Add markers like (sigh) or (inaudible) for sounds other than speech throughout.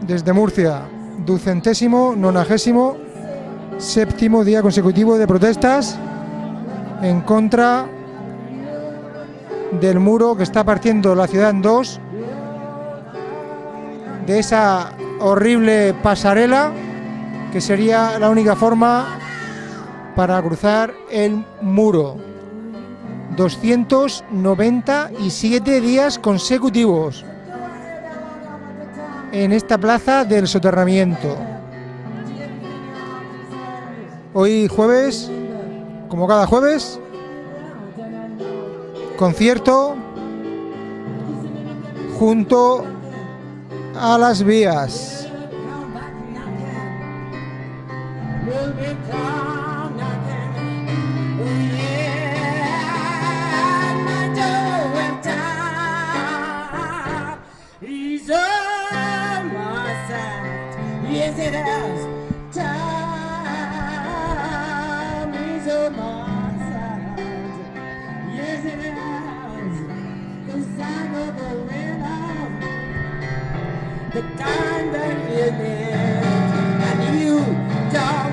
desde Murcia, ducentésimo, nonagésimo, séptimo día consecutivo de protestas en contra del muro que está partiendo la ciudad en dos, de esa horrible pasarela que sería la única forma para cruzar el muro. 297 días consecutivos en esta plaza del soterramiento. Hoy jueves, como cada jueves, concierto junto a las vías. it as time is on my side. Yes, it has the sign of the winner, the time that you lived, and you died.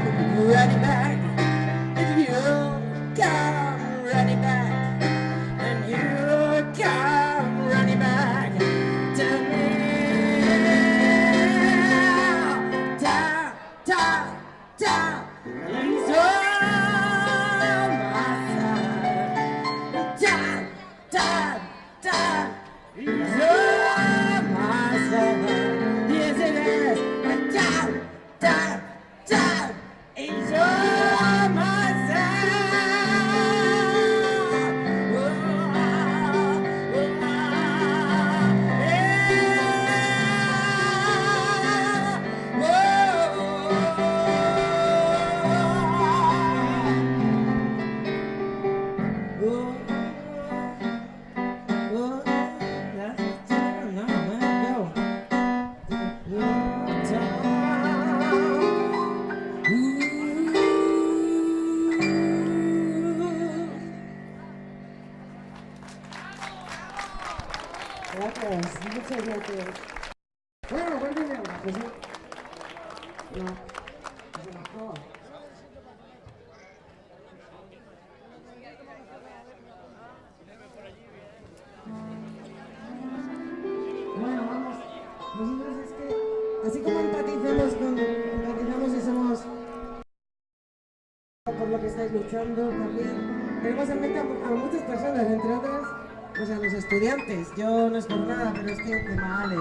Luchando también, tenemos en mente a, a muchas personas, entre otras, pues a los estudiantes. Yo no es por nada, pero es que qué mal, ¿eh?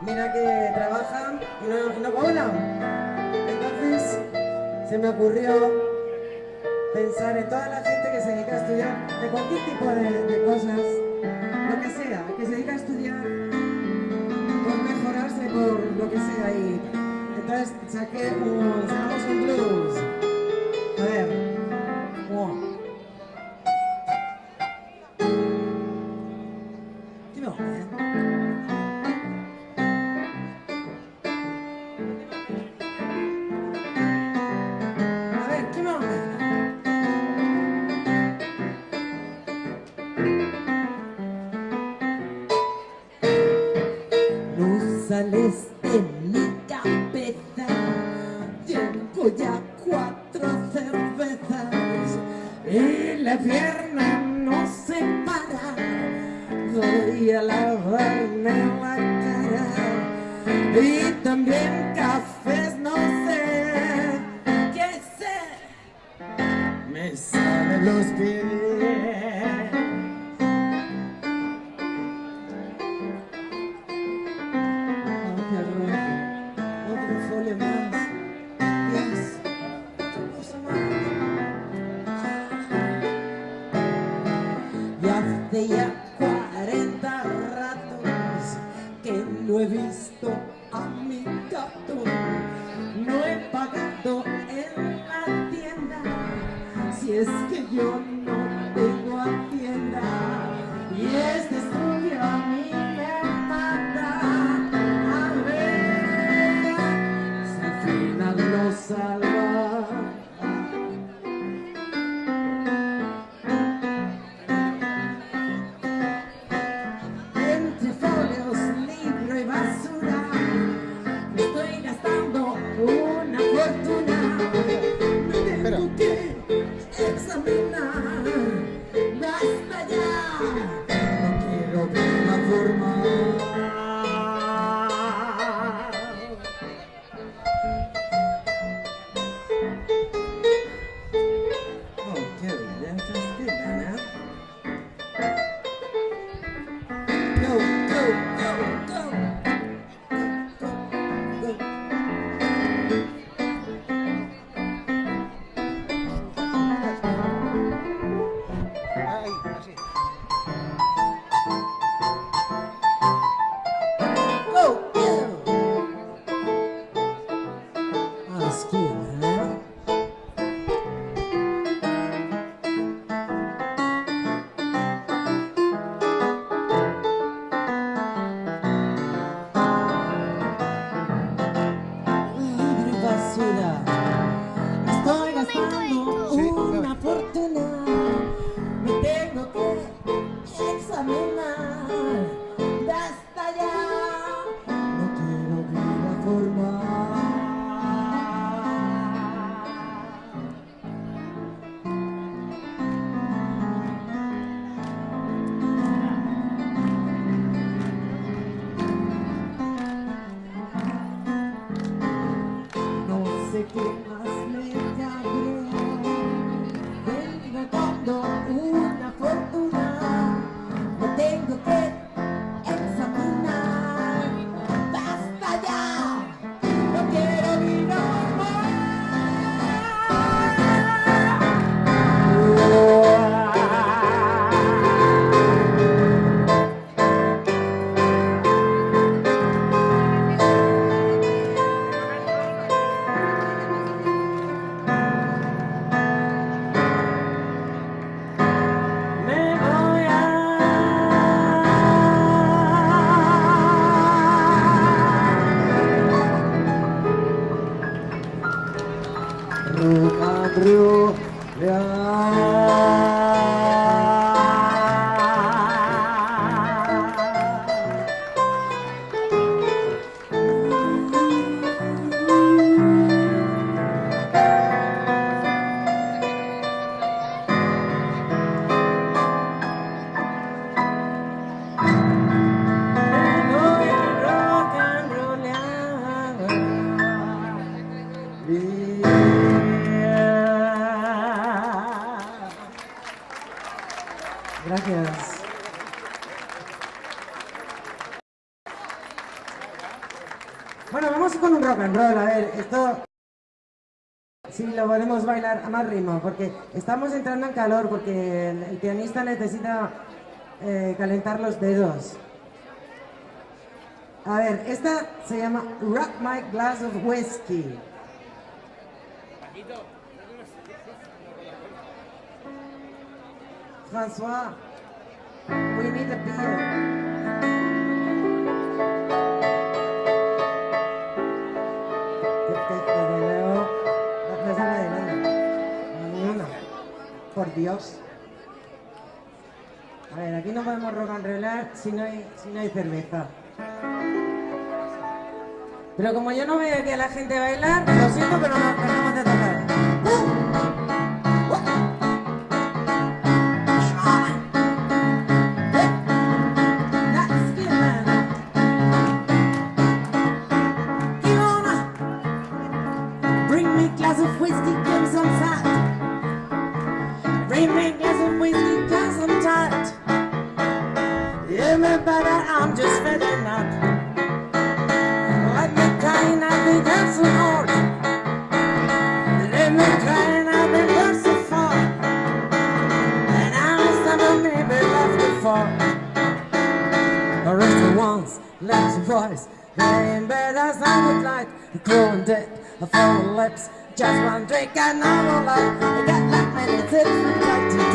Mira que trabajan y no, y no cobran. Entonces, se me ocurrió pensar en toda la gente que se dedica a estudiar de cualquier tipo de, de cosas, lo que sea, que se dedica a estudiar por mejorarse, por lo que sea. Y entonces saqué un, sacamos un blues. A ver. más ritmo, porque estamos entrando en calor, porque el, pianista necesita eh, calentar los dedos. A ver, esta se llama Rock My Glass of Whiskey. François, we need a beer. Dios. A ver, aquí no podemos rock and rollar si no hay, si no hay cerveza. Pero como yo no veo aquí a la gente bailar, lo siento, pero nos tenemos de tocar. it, but I'm just fading up. Let me try and I've been dancing hard. Let me try and I've been dancing far. And I was never maybe left before. Or rest of once, left voice. Laying bed as I would like, growing dead, a full lips. Just one drink and I will love. You got like many tips from like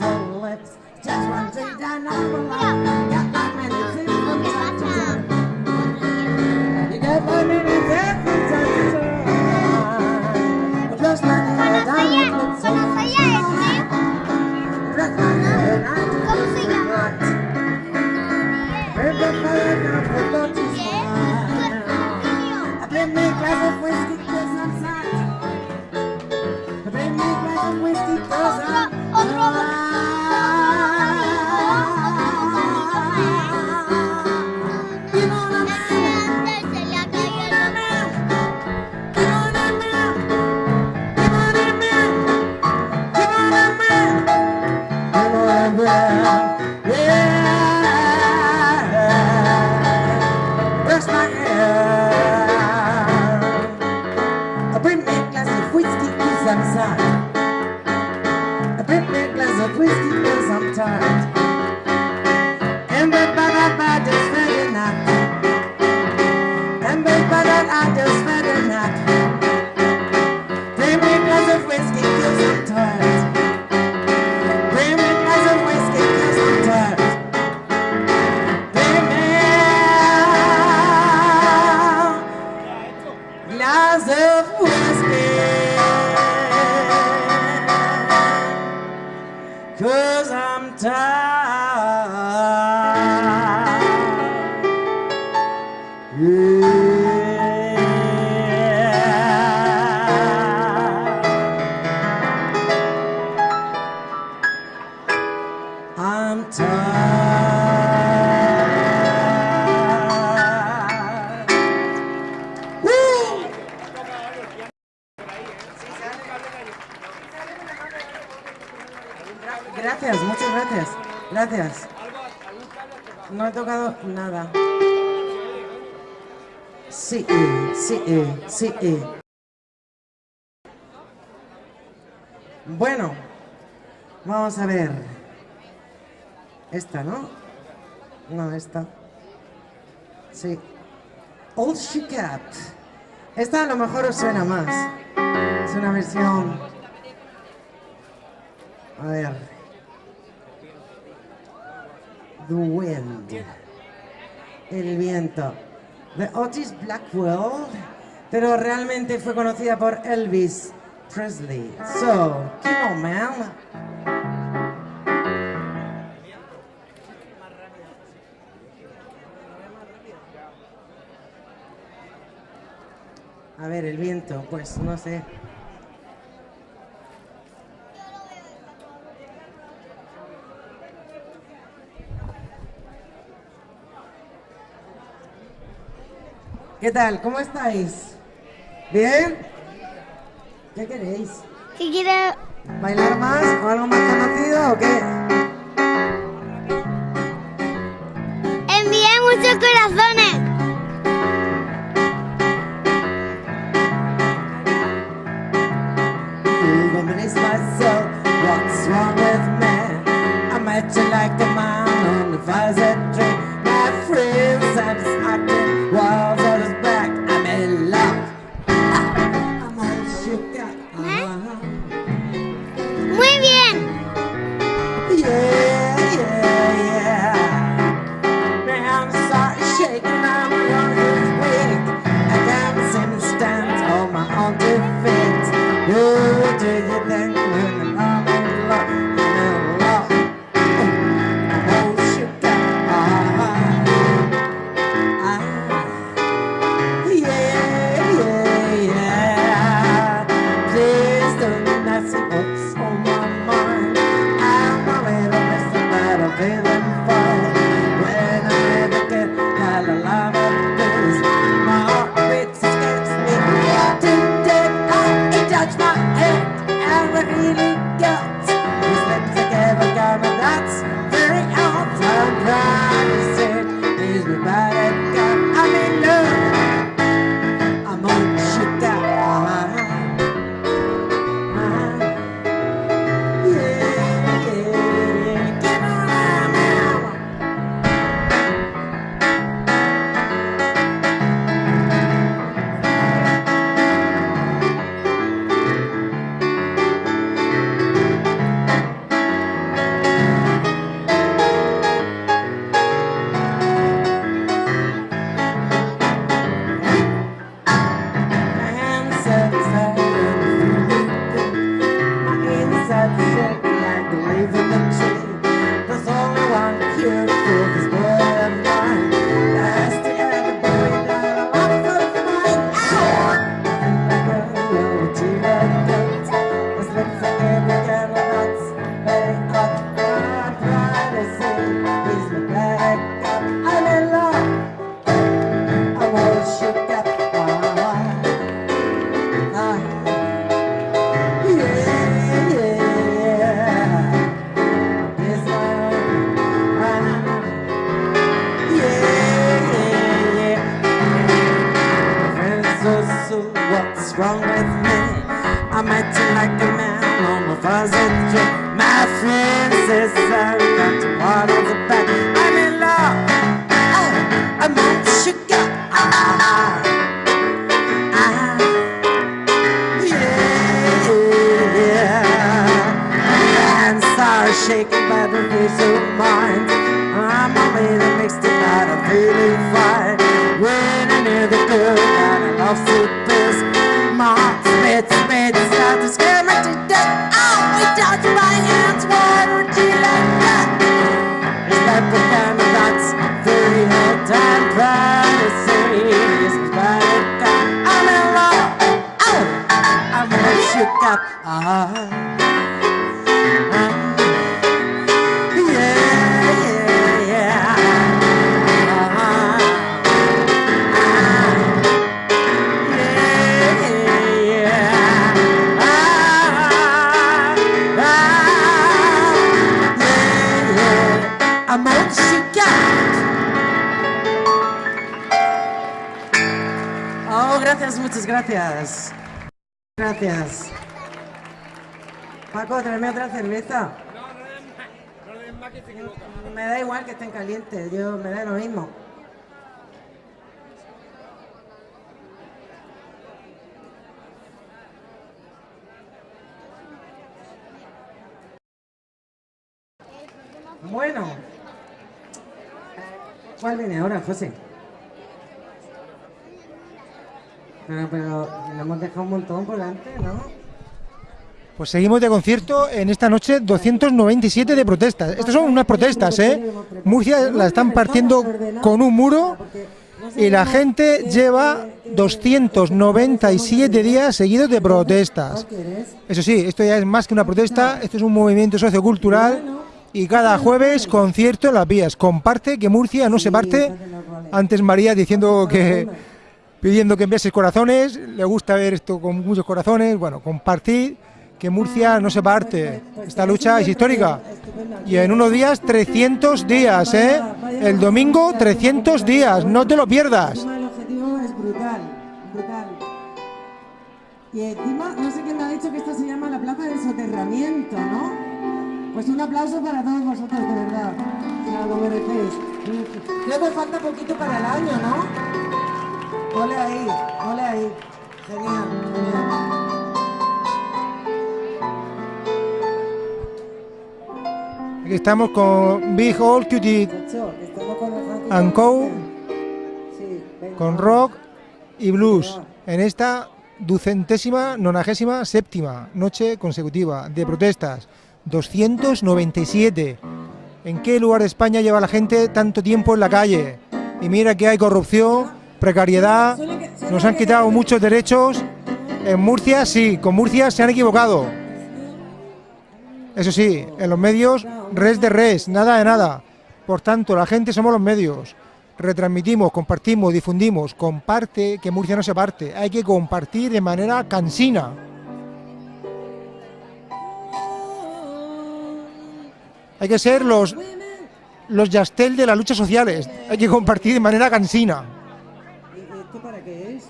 lips. Just one thing that I will Gracias, muchas gracias. Gracias. No he tocado nada. Sí, eh, sí, eh, sí. Eh. Bueno, vamos a ver. Esta, ¿no? No, esta. Sí. Old She Cat. Esta a lo mejor os suena más. Es una versión... A ver. Duende, El viento, The Otis Blackwell, pero realmente fue conocida por Elvis Presley. So, keep on, man. A ver, el viento, pues no sé. ¿Qué tal? ¿Cómo estáis? ¿Bien? ¿Qué queréis? ¿Qué quiero? ¿Bailar más o algo más conocido o qué? ¿Cuál viene ahora, José? Pero, pero le hemos dejado un montón por delante, ¿no? Pues seguimos de concierto en esta noche 297 de protestas. Estas son unas protestas, ¿eh? Murcia la están partiendo con un muro y la gente lleva 297 días seguidos de protestas. Eso sí, esto ya es más que una protesta, esto es un movimiento sociocultural y cada jueves concierto en las vías. Comparte que Murcia no se parte. Antes María diciendo que pidiendo que enviases corazones, le gusta ver esto con muchos corazones. Bueno, compartir que Murcia no se parte. Esta lucha es histórica. Y en unos días 300 días, ¿eh? El domingo 300 días, no te lo pierdas. El objetivo es brutal, brutal. Y encima, no sé quién me ha dicho que esto se llama la plaza del soterramiento, ¿no? Pues un aplauso para todos vosotros, de verdad. Ya lo merecéis. Creo que falta poquito para el año, ¿no? Ole ahí, ole ahí. Genial, genial. Aquí estamos con Big Old Frankie and Co. Con rock y blues en esta ducentésima, nonagésima, séptima noche consecutiva de protestas. 297. ¿En qué lugar de España lleva la gente tanto tiempo en la calle? Y mira que hay corrupción, precariedad, nos han quitado muchos derechos. En Murcia sí, con Murcia se han equivocado. Eso sí, en los medios, res de res, nada de nada. Por tanto, la gente somos los medios. Retransmitimos, compartimos, difundimos. Comparte, que Murcia no se parte. Hay que compartir de manera cansina. Hay que ser los, los Yastel de las luchas sociales. Hay que compartir de manera cansina. ¿Y esto para qué es?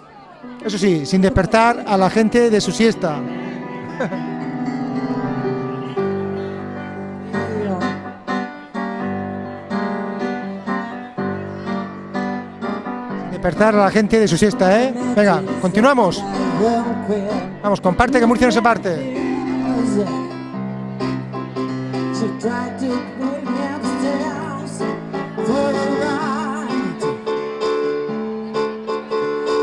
Eso sí, sin despertar a la gente de su siesta. Despertar a la gente de su siesta, ¿eh? Venga, continuamos. Vamos, comparte que Murcia no se parte. She tried to bring me upstairs for a ride.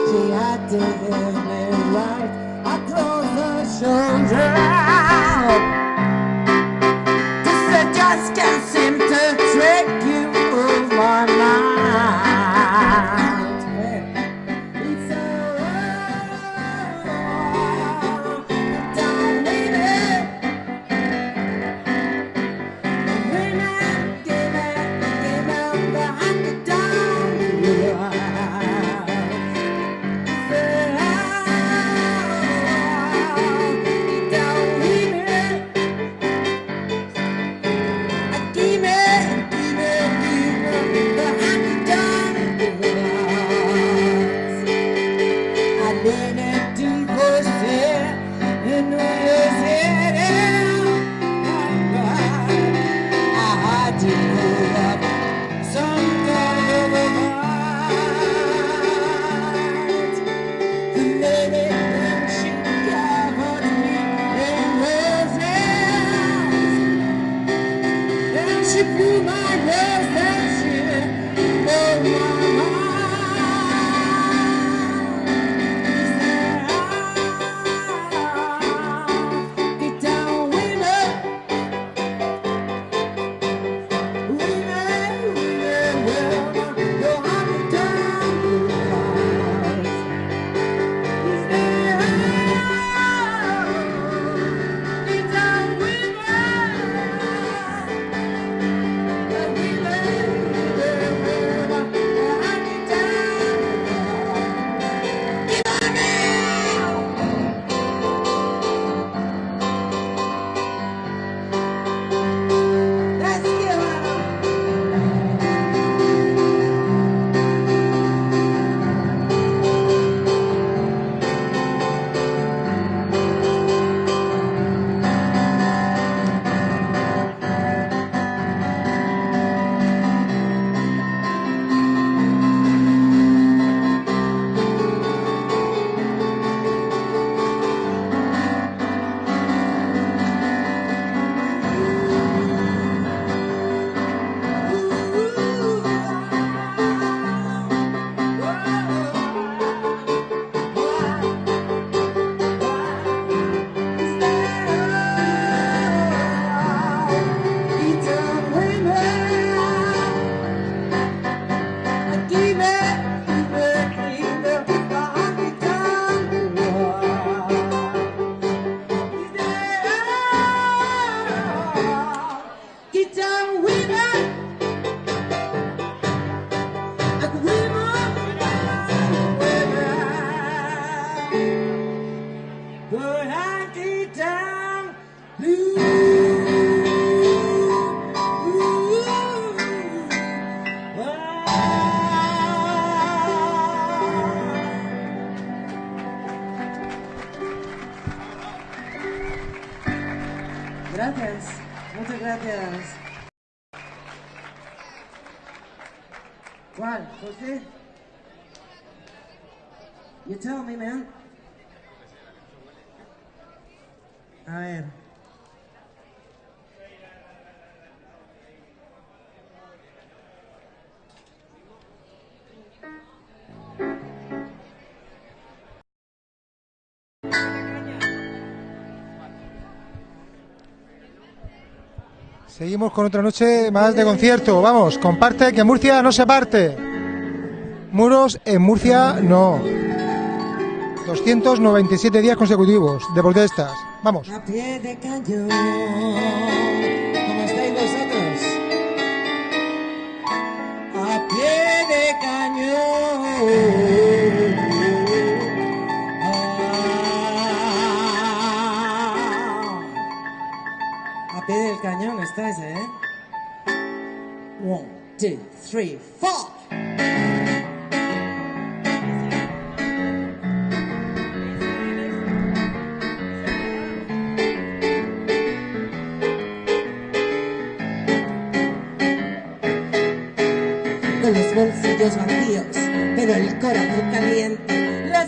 She had to give me right across the shoulder. This just can't seem to trick you of my mind. Seguimos con otra noche más de concierto. Vamos, comparte que Murcia no se parte. Muros en Murcia no. 297 días consecutivos de protestas. Vamos. A pie de cañón. ¿Cómo estáis vosotros? A pie de cañón. A pie del cañón estáis, ¿eh? One, two, three, four. con los bolsillos vacíos, pero el corazón caliente,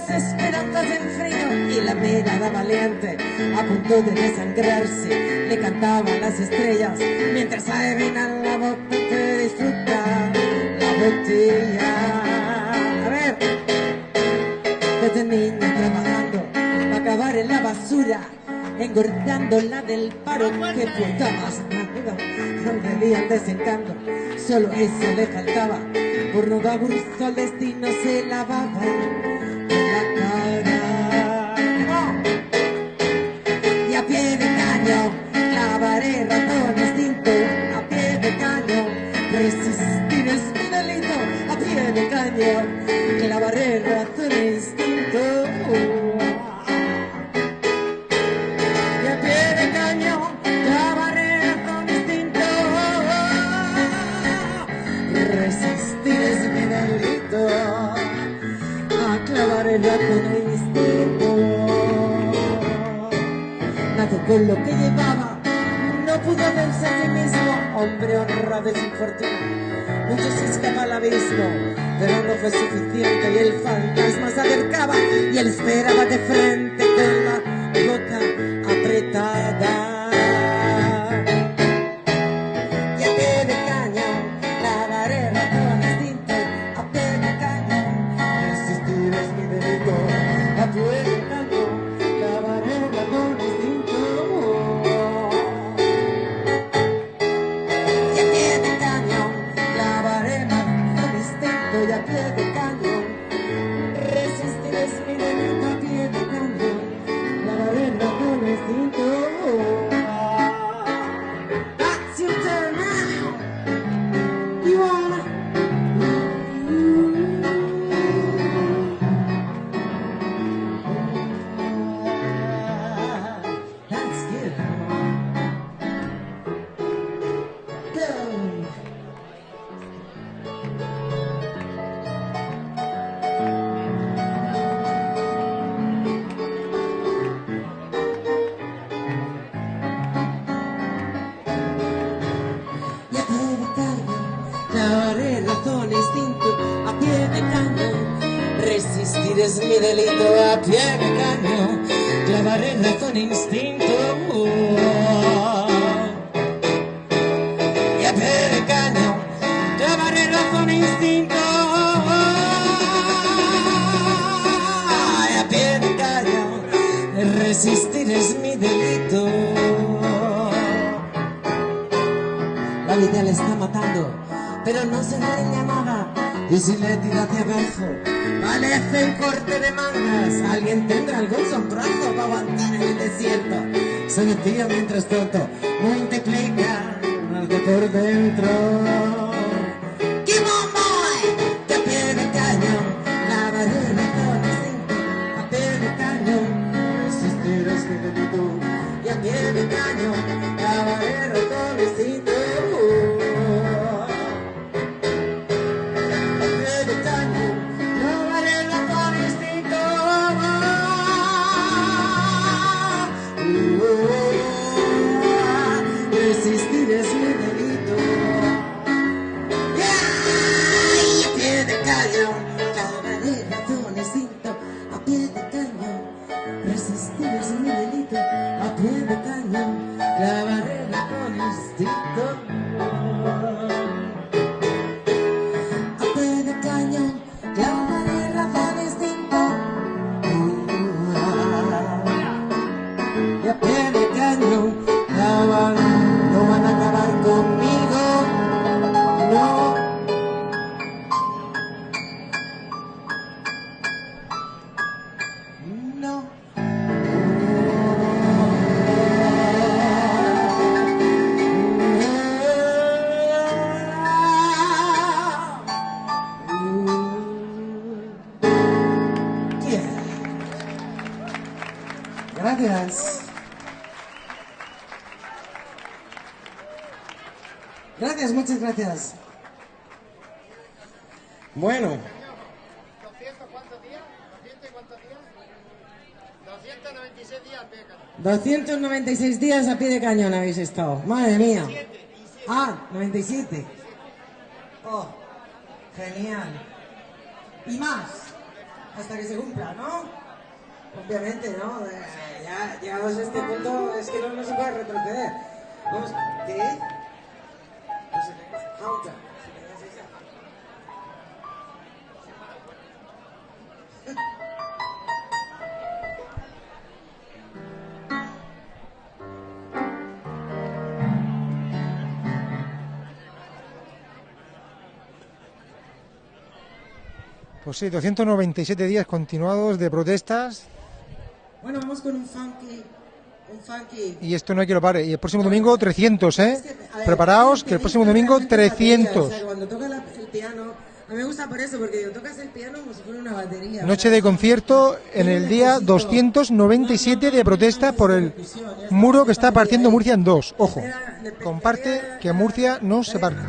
las en frío y la mirada valiente, a punto de desangrarse, le cantaban las estrellas, mientras adivinan la boca que disfruta la botella. A ver, desde niño trabajando, para acabar en la basura, engordando la del paro que puta más no debían desencanto, solo eso le faltaba, por no gusto al destino se lavaba caño, clavaré ratón instinto, a pie de caño, resistir es mi delito, a pie de caño, clavaré ratón instinto. Con lo que llevaba, no pudo verse a sí mismo, hombre honrado y sin fortuna. Mucho se escapa al abismo, pero no fue suficiente y el fantasma se acercaba y él esperaba de frente con la boca apretada. Mi delito, a pie de caño, clavaré razón instinto. Y a pie de caño, clavaré razón instinto. Y a pie de caño, resistir es mi delito. La vida le está matando, pero no se daña nada. Y si le tira hacia abajo, parece un corte de mangas. Alguien tendrá algún sombrazo para aguantar en el desierto. Se decía mientras tanto, multiplica de por dentro. de cañón habéis estado? Madre mía. Ah, 97. Oh, genial. Y más, hasta que se cumpla, ¿no? Obviamente, ¿no? Eh, ya llegados a este punto es que no, no se puede retroceder. ¿qué? No. Pues sí, 297 días continuados de protestas. Bueno, vamos con un funky. Un funky. Y esto no hay que lo pare. Y el próximo domingo 300, ¿eh? Que, Preparaos, que el próximo domingo 300. A mí me gusta por eso, porque tocas el piano como si fuera una batería. Noche de concierto en el día 297 de protesta por el muro que está partiendo Murcia en dos. Ojo, comparte que Murcia no se parte.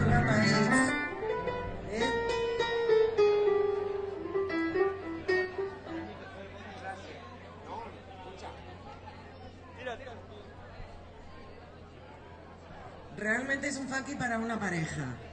pareja.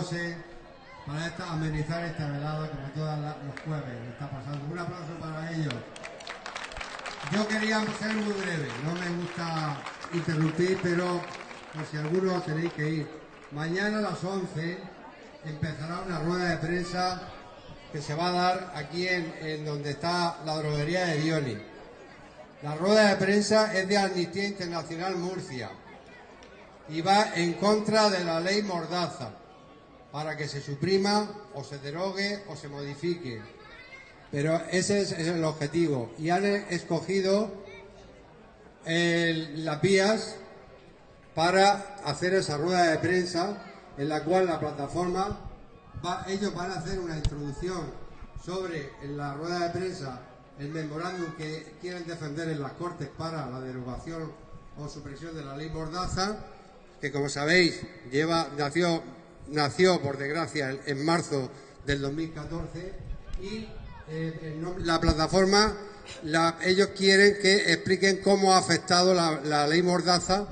Para amenizar esta velada como todos los jueves está pasando. Un aplauso para ellos. Yo quería ser muy breve, no me gusta interrumpir, pero por si alguno tenéis que ir. Mañana a las 11 empezará una rueda de prensa que se va a dar aquí en, en donde está la droguería de Dioni. La rueda de prensa es de Amnistía Internacional Murcia y va en contra de la ley Mordaza para que se suprima o se derogue o se modifique. Pero ese es, el objetivo. Y han escogido las vías para hacer esa rueda de prensa en la cual la plataforma, ellos van a hacer una introducción sobre la rueda de prensa el memorándum que quieren defender en las Cortes para la derogación o supresión de la ley Mordaza, que como sabéis lleva nació nació por desgracia en, marzo del 2014 y eh, la plataforma la- ellos quieren que expliquen cómo ha afectado la, ley Mordaza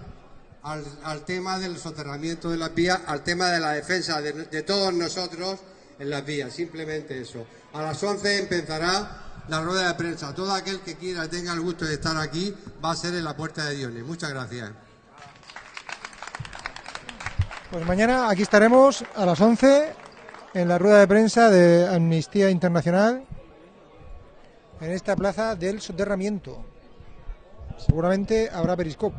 al, al tema del soterramiento de las vías, al tema de la defensa de, de todos nosotros en las vías, simplemente eso. A las 11 empezará la rueda de prensa. Todo aquel que quiera, tenga el gusto de estar aquí, va a ser en la Puerta de Diones. Muchas gracias. Pues mañana aquí estaremos a las 11 en la rueda de prensa de Amnistía Internacional en esta plaza del soterramiento. Seguramente habrá periscope.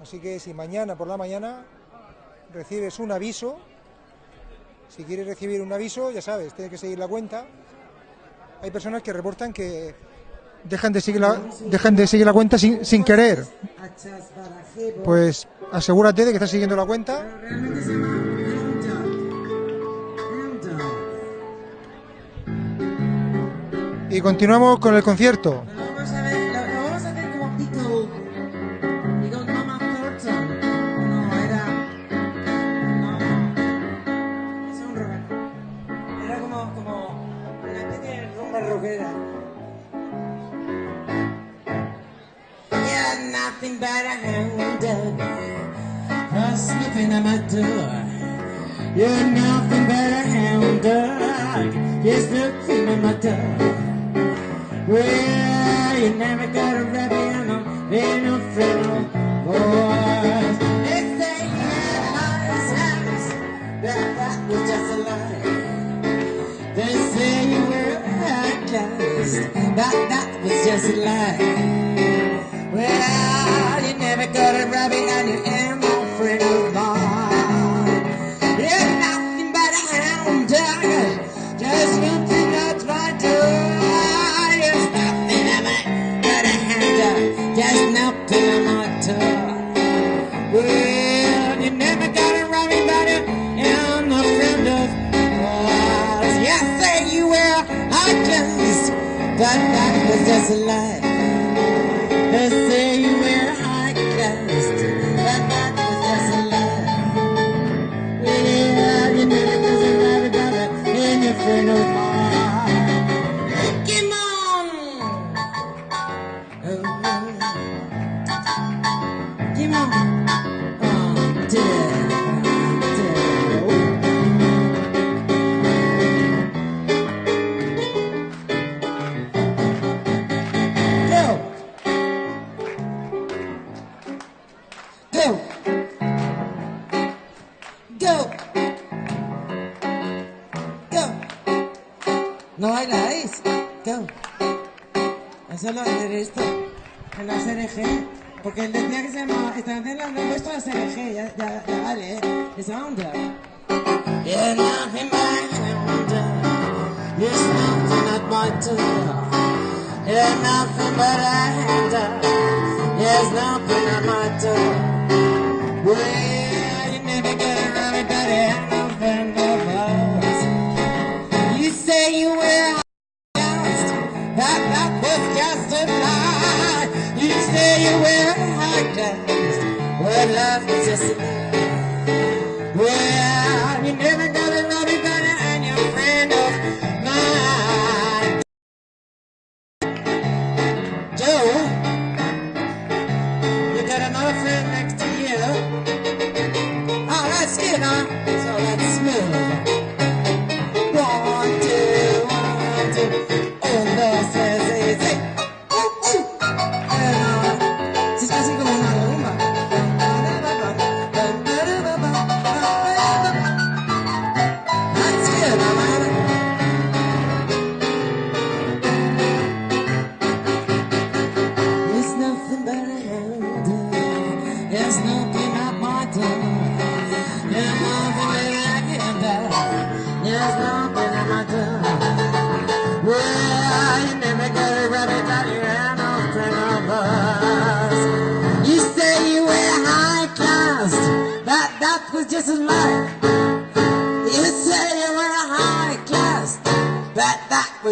Así que si mañana por la mañana recibes un aviso, si quieres recibir un aviso, ya sabes, tienes que seguir la cuenta. Hay personas que reportan que dejan de seguir la, dejan de seguir la cuenta sin, sin querer. Pues asegúrate de que estás siguiendo la cuenta. Y continuamos con el concierto. Sniffing at my door. You're nothing but a hound dog. You're sniffing at my door. Well, you never got a rabbit and I'm no friend of boys. They say you had nice house, that that was just a lie. They say you were high class, that that was just a lie. Well, you never got a rabbit and you there's a lie.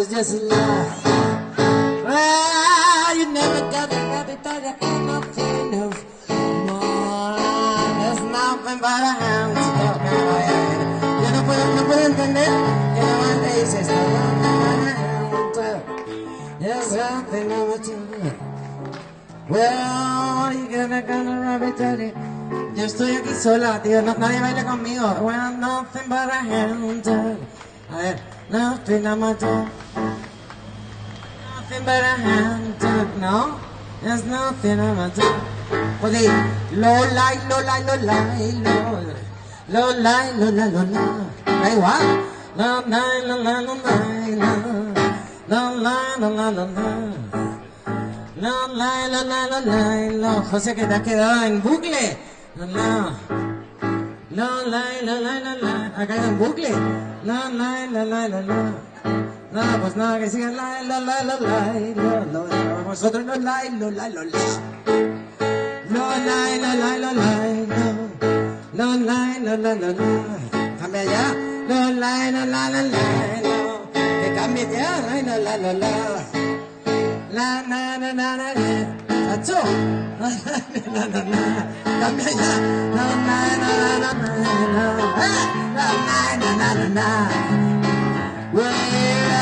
Was just a lie. Well, you never got a rabbit that you had no friend of mine. There's nothing but a hand to go Yo no puedo, no puedo entender que no me dices no There's nothing but a hand. Well, you gonna gonna rabbit daddy. Yo estoy aquí sola, tío, no, nadie baila conmigo. Well, nothing but a hand. A ver, nothing but a Nothing but a hand, no? There's nothing but a Pues di, lo la, lo la, lo la, lo Lo la, lo la, lo la. Da igual. Lo la, lo la, lo la, lo Lo la, lo la, lo la. La la la la la la la José que te has quedado en bucle La la La la la la la la Ha caído en bucle La la la la la la Nada, pues nada, que sigan la la la la la la la la Vosotros no la la la la la La la la la la la la La la la la la la Cambia ya La la la la la la la Que cambie ya La la la la la La na na na na na Acho La na na na Cambia ya La na na na na na La na na na na na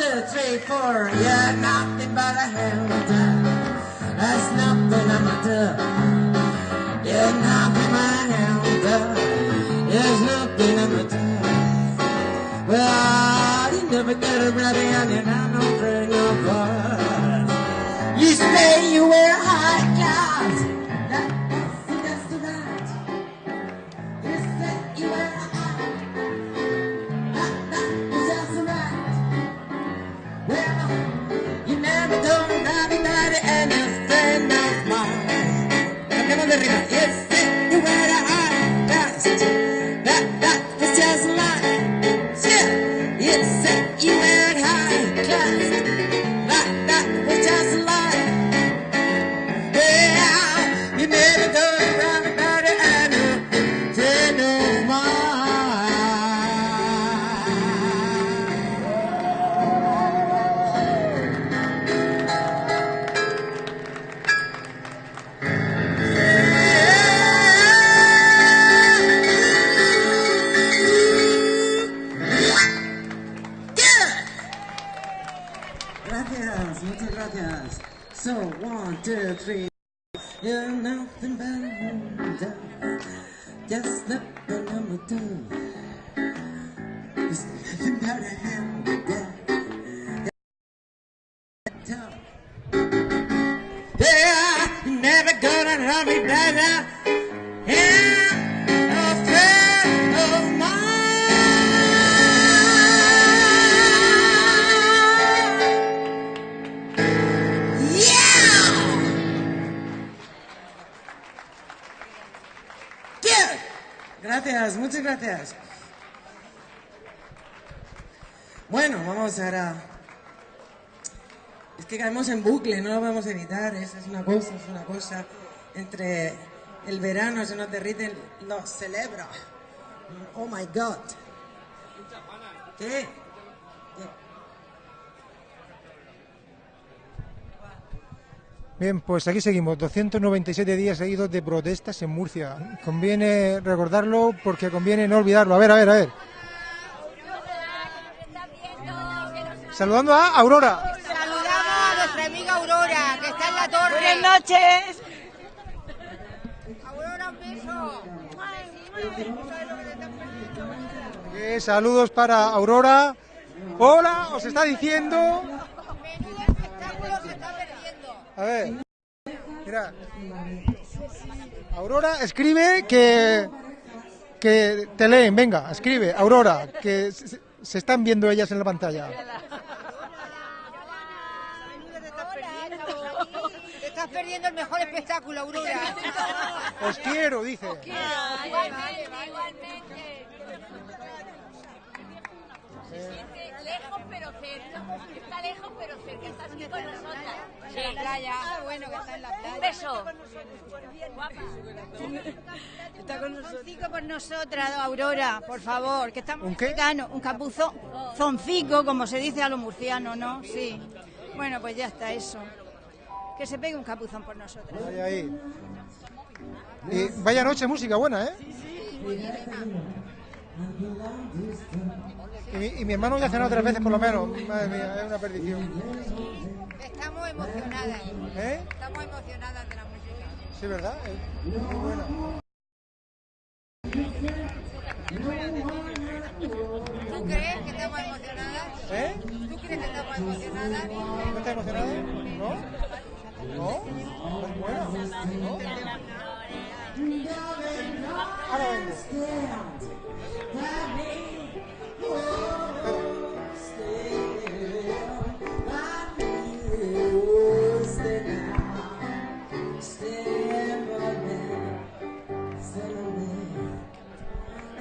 two, three, four. Yeah, nothing but a hound. That's nothing I'ma do. You're nothing but a hound. There's nothing I'ma do. Well, you never get a ready and you're not no friend of You say you wear high. En bucle, no lo podemos evitar. Esa es una cosa, es una cosa. Entre el verano se nos derriten los celebra. Oh my god. ¿Qué? Bien, pues aquí seguimos, 297 días seguidos de protestas en Murcia. Conviene recordarlo porque conviene no olvidarlo. A ver, a ver, a ver. Saludando a Aurora. Saludamos a nuestra amiga Aurora, que está en la torre. Buenas noches. Aurora, un beso. Eh, saludos para Aurora. Hola, os está diciendo. Menudo espectáculo se está perdiendo. A ver. Mira. Aurora, escribe que. Que te leen, venga, escribe. Aurora, que se, se están viendo ellas en la pantalla. Te estás perdiendo el mejor espectáculo, Aurora. (laughs) Os quiero, dice. Igualmente, igualmente. Lejos pero cerca. Está lejos pero cerca. Está aquí con nosotras. En la playa. Ah, bueno, que está en la playa. Un beso. Está con nosotros. por nosotras, Aurora, por favor, que estamos ¿Un qué? cercanos. Un capuzón, zoncico, como se dice a los murcianos, ¿no? Sí. Bueno, pues ya está eso. Que se pegue un capuzón por nosotras. Ahí, ahí. Y vaya noche, música buena, ¿eh? Y mi, y mi hermano ya ha cenado tres veces por lo menos. Madre mía, es una perdición. Estamos emocionadas. ¿Eh? Estamos emocionadas de la música. Sí, ¿verdad? Es muy buena. ¿Tú crees que estamos emocionadas? ¿Eh? ¿Tú crees que estamos emocionadas? ¿No estás emocionado? ¿No? ¿No? Es buena. ¿No? Ahora vengo.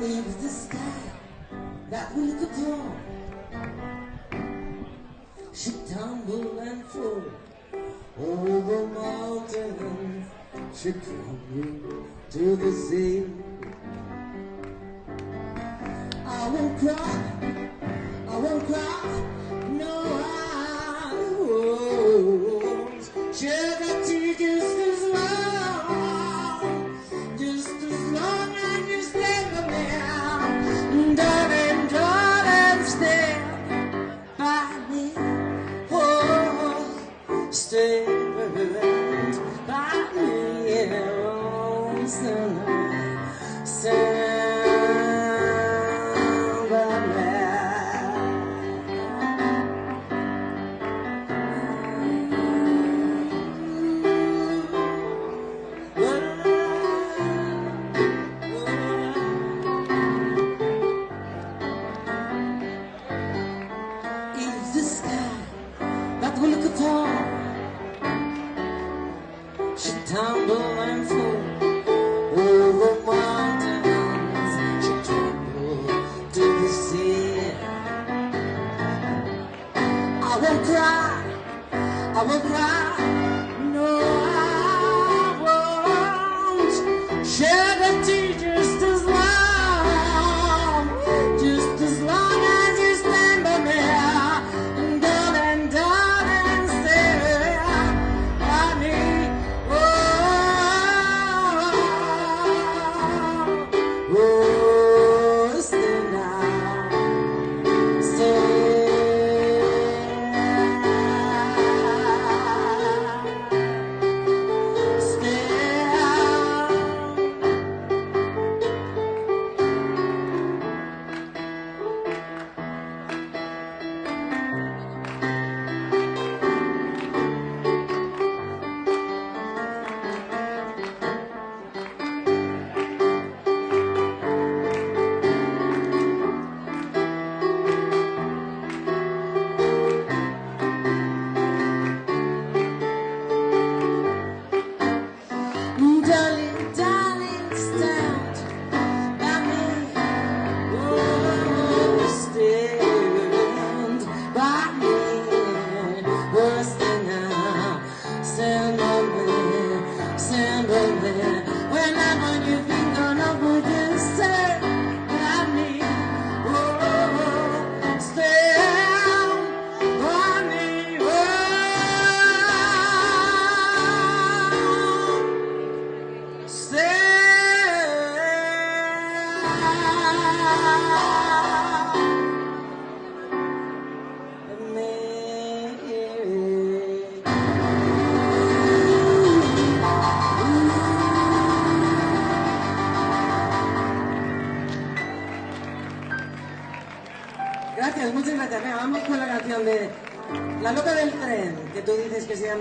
It's the sky that we could draw should tumble and fall over mountains, should crumble to the sea. I won't cry, I won't cry, no, I won't shed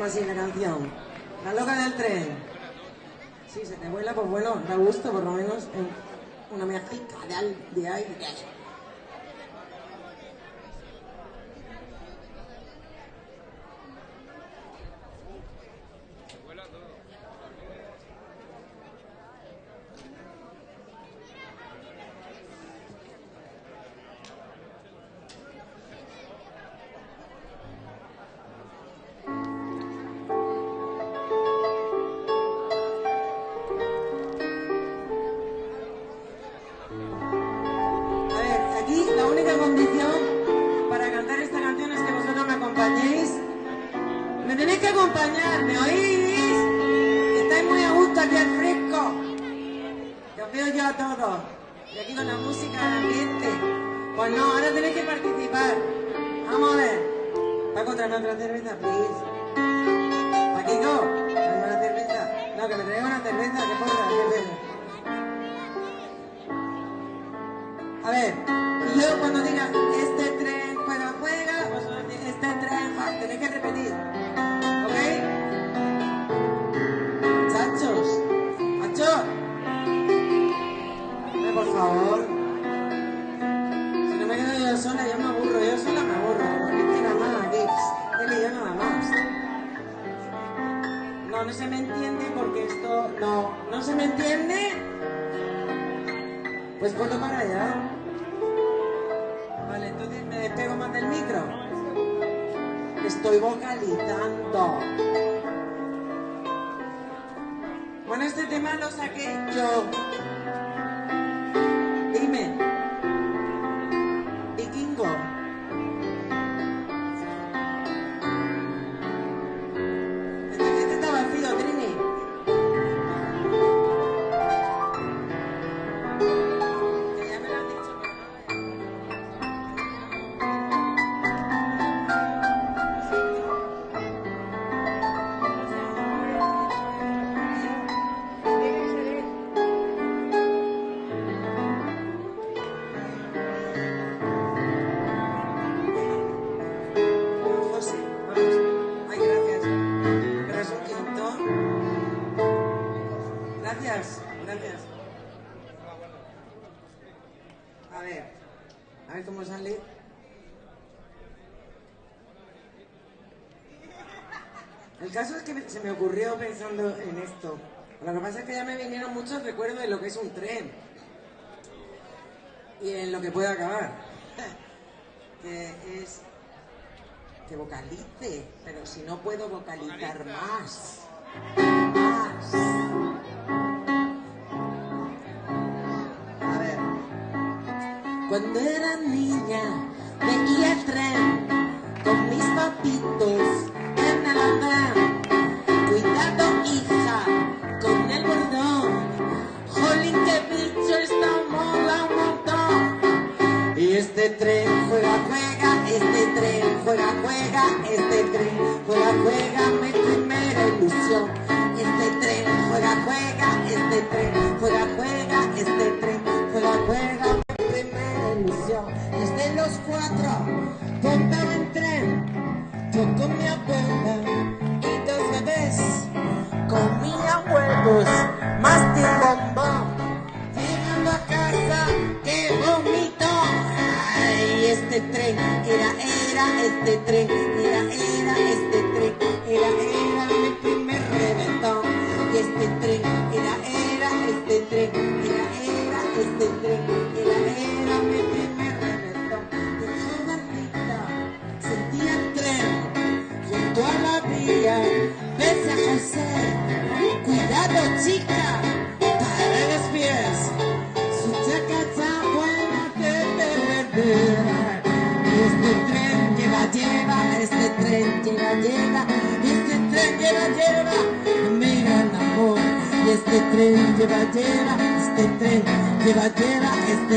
considerado se me entiende? Pues ponlo para allá. Vale, entonces me despego más del micro. Estoy vocalizando. Bueno, este tema lo saqué yo. muchos recuerdos de lo que es un tren y en lo que puede acabar. (laughs) que es que vocalice, pero si no puedo vocalizar más. Más. A ver. Cuando era niña veía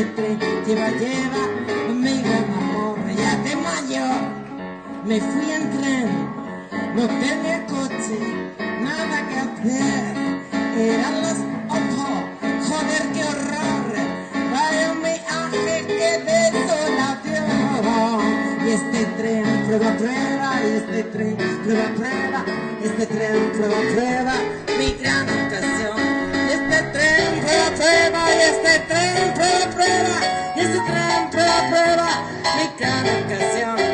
este tren lleva, lleva, mi gran amor, ya de mayor me fui en tren, no tenía coche, nada que hacer, eran las ocho, joder qué horror, vaya un viaje que desolación, y este tren prueba, prueba, y este tren prueba, prueba, este tren prueba, prueba, mi gran ocasión, prueba, prueba, y este tren prueba, prueba, y este tren prueba, prueba, mi gran ocasión,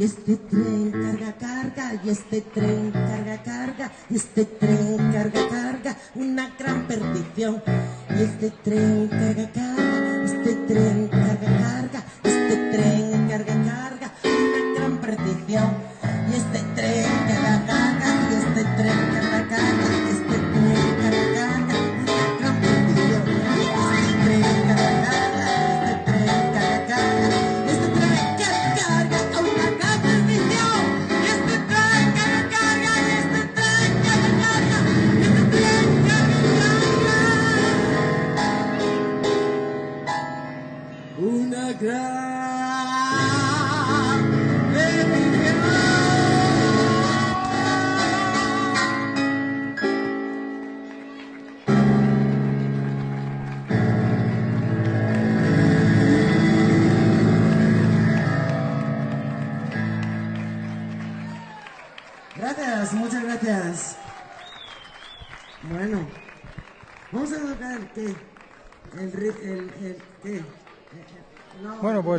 Y este tren carga, carga, y este tren carga, carga, y este tren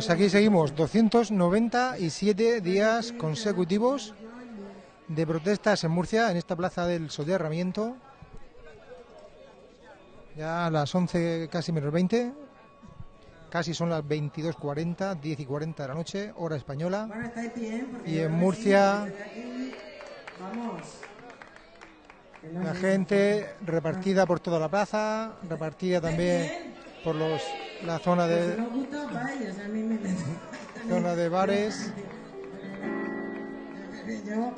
pues aquí seguimos, 297 días consecutivos de protestas en Murcia, en esta plaza del soterramiento. Ya a las 11, casi menos 20, casi son las 22.40, 10 y 40 de la noche, hora española. Bueno, estáis bien. porque Y en Murcia- aquí, Vamos. La gente repartida por toda la plaza, repartida también por los la zona Pues de no os gusta, vais, a mí me (laughs) zona de bares. Yo-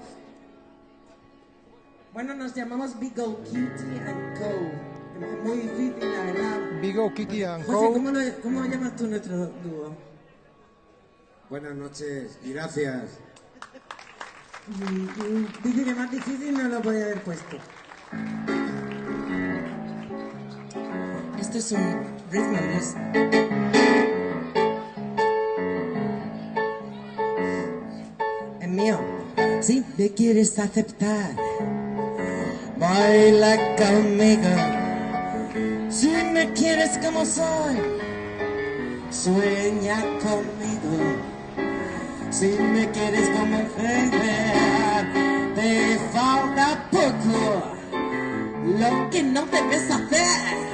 Bueno, nos llamamos Big O Kitty and Co. Muy difícil, la verdad. Vigo, Kiki and José, Co. ¿cómo, lo, ¿cómo llamas tú nuestro dúo? Buenas noches y gracias. Dice que más difícil no lo podía haber puesto. Esto es un blues. Es mío. Si me quieres aceptar, baila conmigo. Si me quieres como soy, sueña conmigo. Si me quieres como mujer, te falta poco. Lo que no debes hacer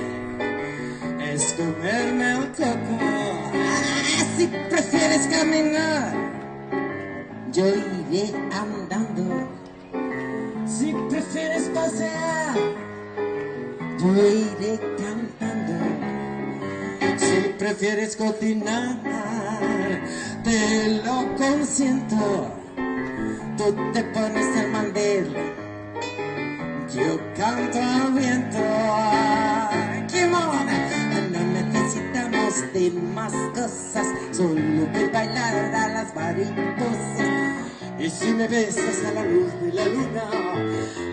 comerme el coco. Ah, si prefieres caminar, yo iré andando. Si prefieres pasear, yo iré cantando. Si prefieres cocinar, te lo consiento. Tú te pones el mandil, yo canto al viento. No necesitamos de más cosas, solo que bailar a las mariposas. Y si me besas a la luz de la luna,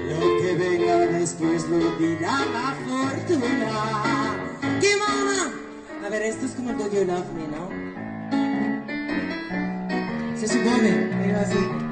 lo que venga después lo dirá la fortuna. ¡Qué mona! A ver, esto es como el Do You Love Me, ¿no? Se supone, pero así.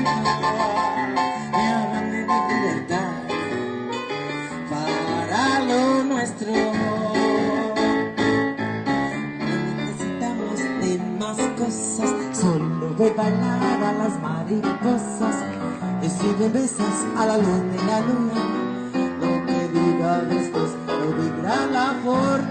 Y háblame de libertad para lo nuestro. No necesitamos de más cosas, solo de bailar a las mariposas. Y si me besas a la luz de la luna, lo que diga después lo dirá la fortuna.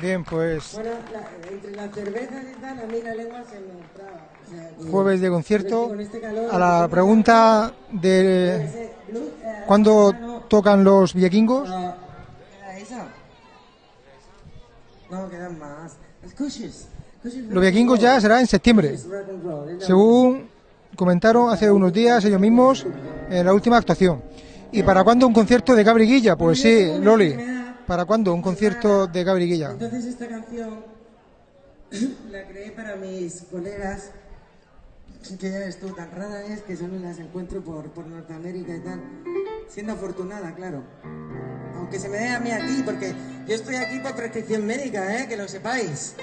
Bien, pues Bueno, la- entre las cervezas y tal, a mí la lengua se me traba. O sea, que- jueves de concierto. con este calor- A la pregunta de Ese blues, eh, cuándo no, tocan los vikingos, ah, ¿era esa? No, quedan más. Los vikingos ya será en septiembre, roll, según comentaron hace unos días ellos mismos en la última actuación. ¿Y para cuándo un concierto de Gabriguilla? Pues sí, Loli. ¿Para cuándo un concierto de Gabriguilla? Entonces esta canción (clears throat) la creé para mis colegas, que ya ves tú, tan rara es que solo las encuentro por, por Norteamérica y tal. Siendo afortunada, claro. Aunque se me dé a mí aquí, porque yo estoy aquí por prescripción médica, ¿eh? que lo sepáis.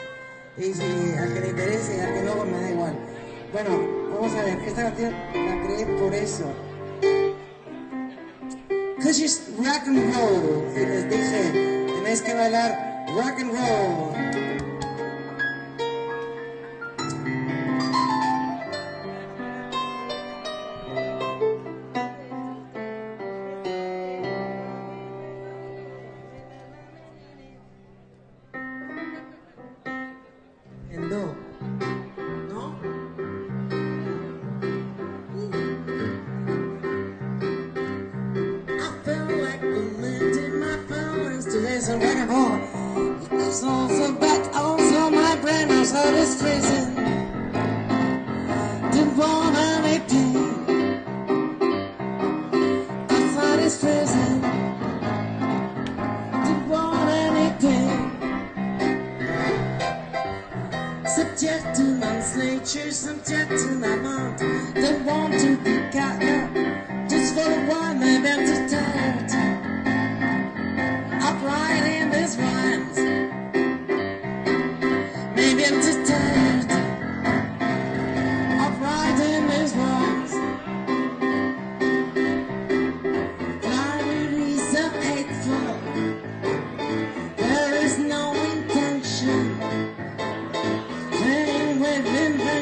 Y si al que le interese, al que no, pues me da igual. Bueno, vamos a ver, esta canción la creé por eso. Cause it's rock and roll. Y les dije, tenéis que bailar rock and roll.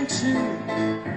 into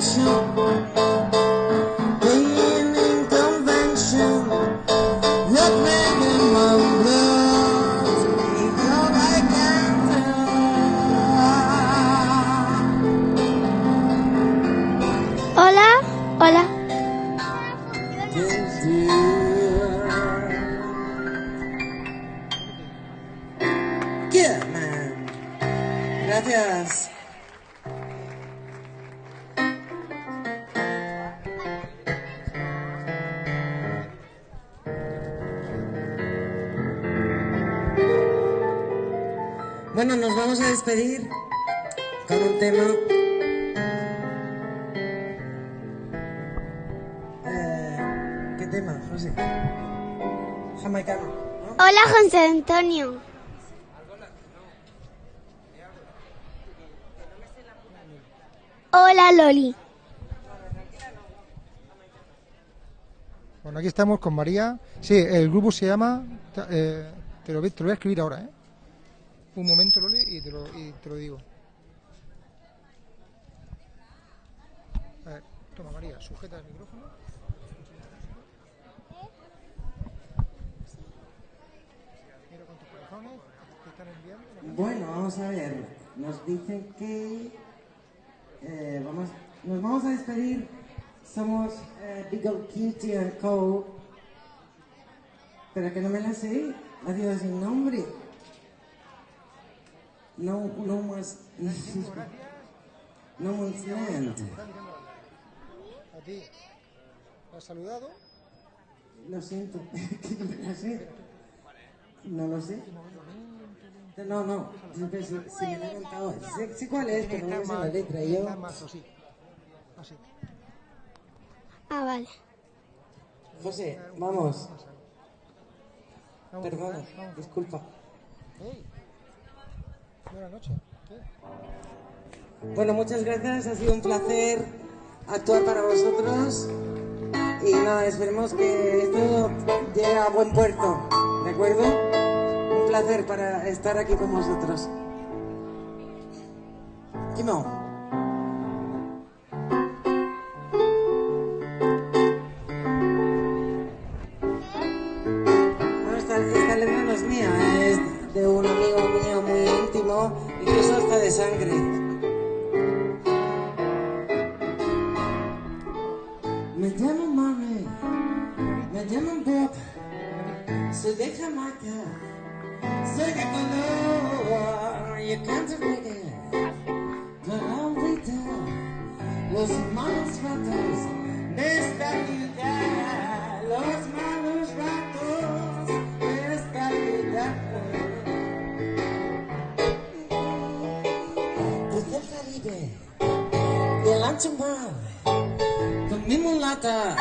canção Hola, Loli. Bueno, aquí estamos con María. Sí, el grupo se llama. eh, te, lo, voy- te lo voy a escribir ahora, ¿eh? Un momento, Loli, y te lo, y te lo digo. A ver, toma, María, sujeta el micrófono. Mira cuántos corazones te están enviando. Bueno, vamos a ver. Nos dicen que eh, vamos, nos vamos a despedir. Somos eh, Big Old Cutie and Co. Pero que no me la sé. La digo sin nombre. No, no más. (laughs) No más land. A ti. ¿Lo has saludado? Lo siento, (laughs) que no me la sé. No lo sé. No, no, siempre si, si me la he cantado. Sé, sé cuál es, pero no me sé la letra. y Yo. Ah, vale. José, vamos. Perdona, disculpa. Buenas noches. Bueno, muchas gracias, ha sido un placer actuar para vosotros. Y nada, esperemos que esto llegue a buen puerto, ¿de acuerdo? Placer para estar aquí con vosotros. Kimo. Bueno, esta, esta no es mía, es de un amigo mío muy íntimo, incluso hasta de sangre. Me llamo Mami, me llaman Bob, soy de Jamaica, soy de color, yo canto reggae, para olvidar los malos ratos de esta vida, los malos ratos de esta vida. Desde el Caribe y el ancho mar con mi mulata,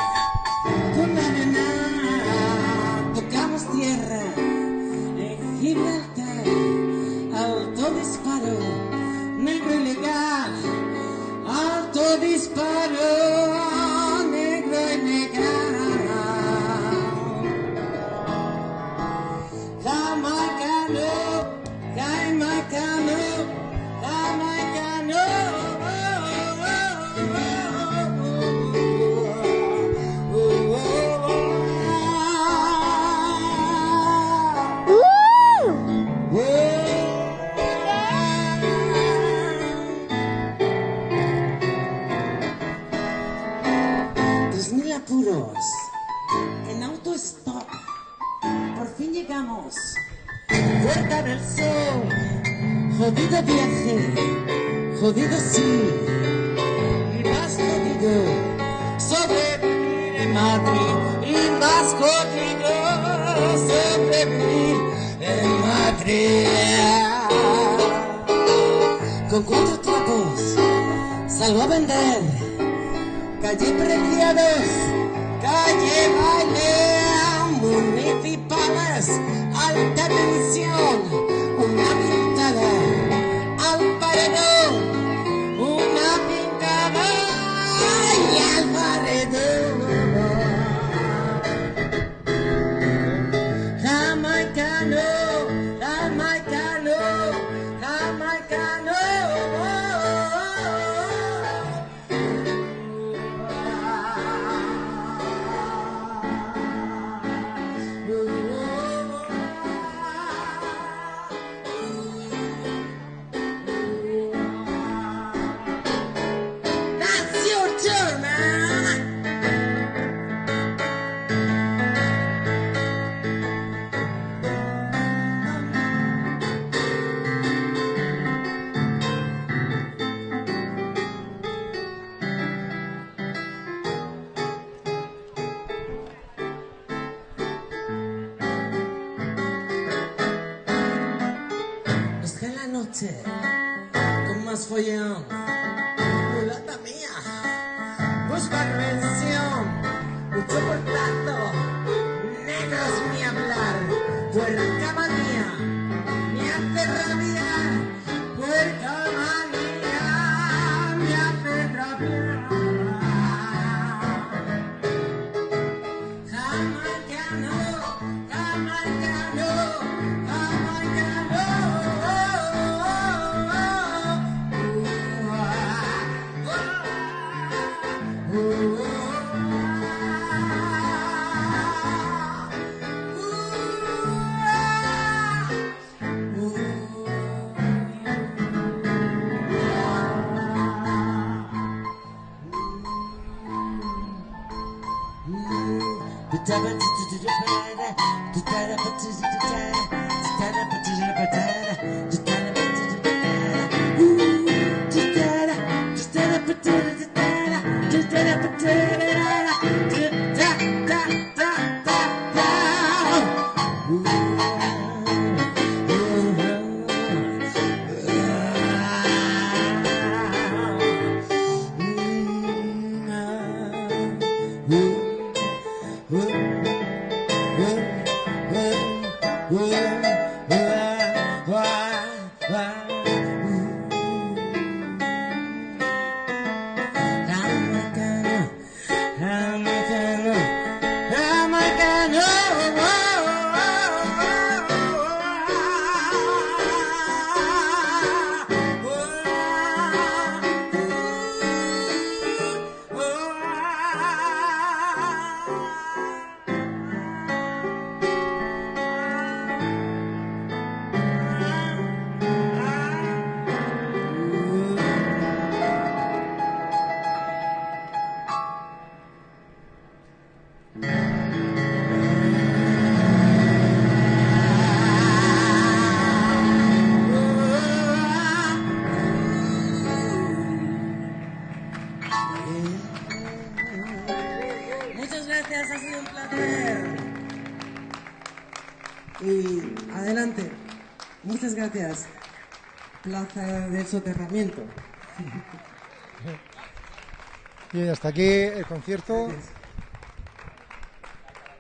Plaza del Soterramiento. (laughs) Bien, hasta aquí el concierto.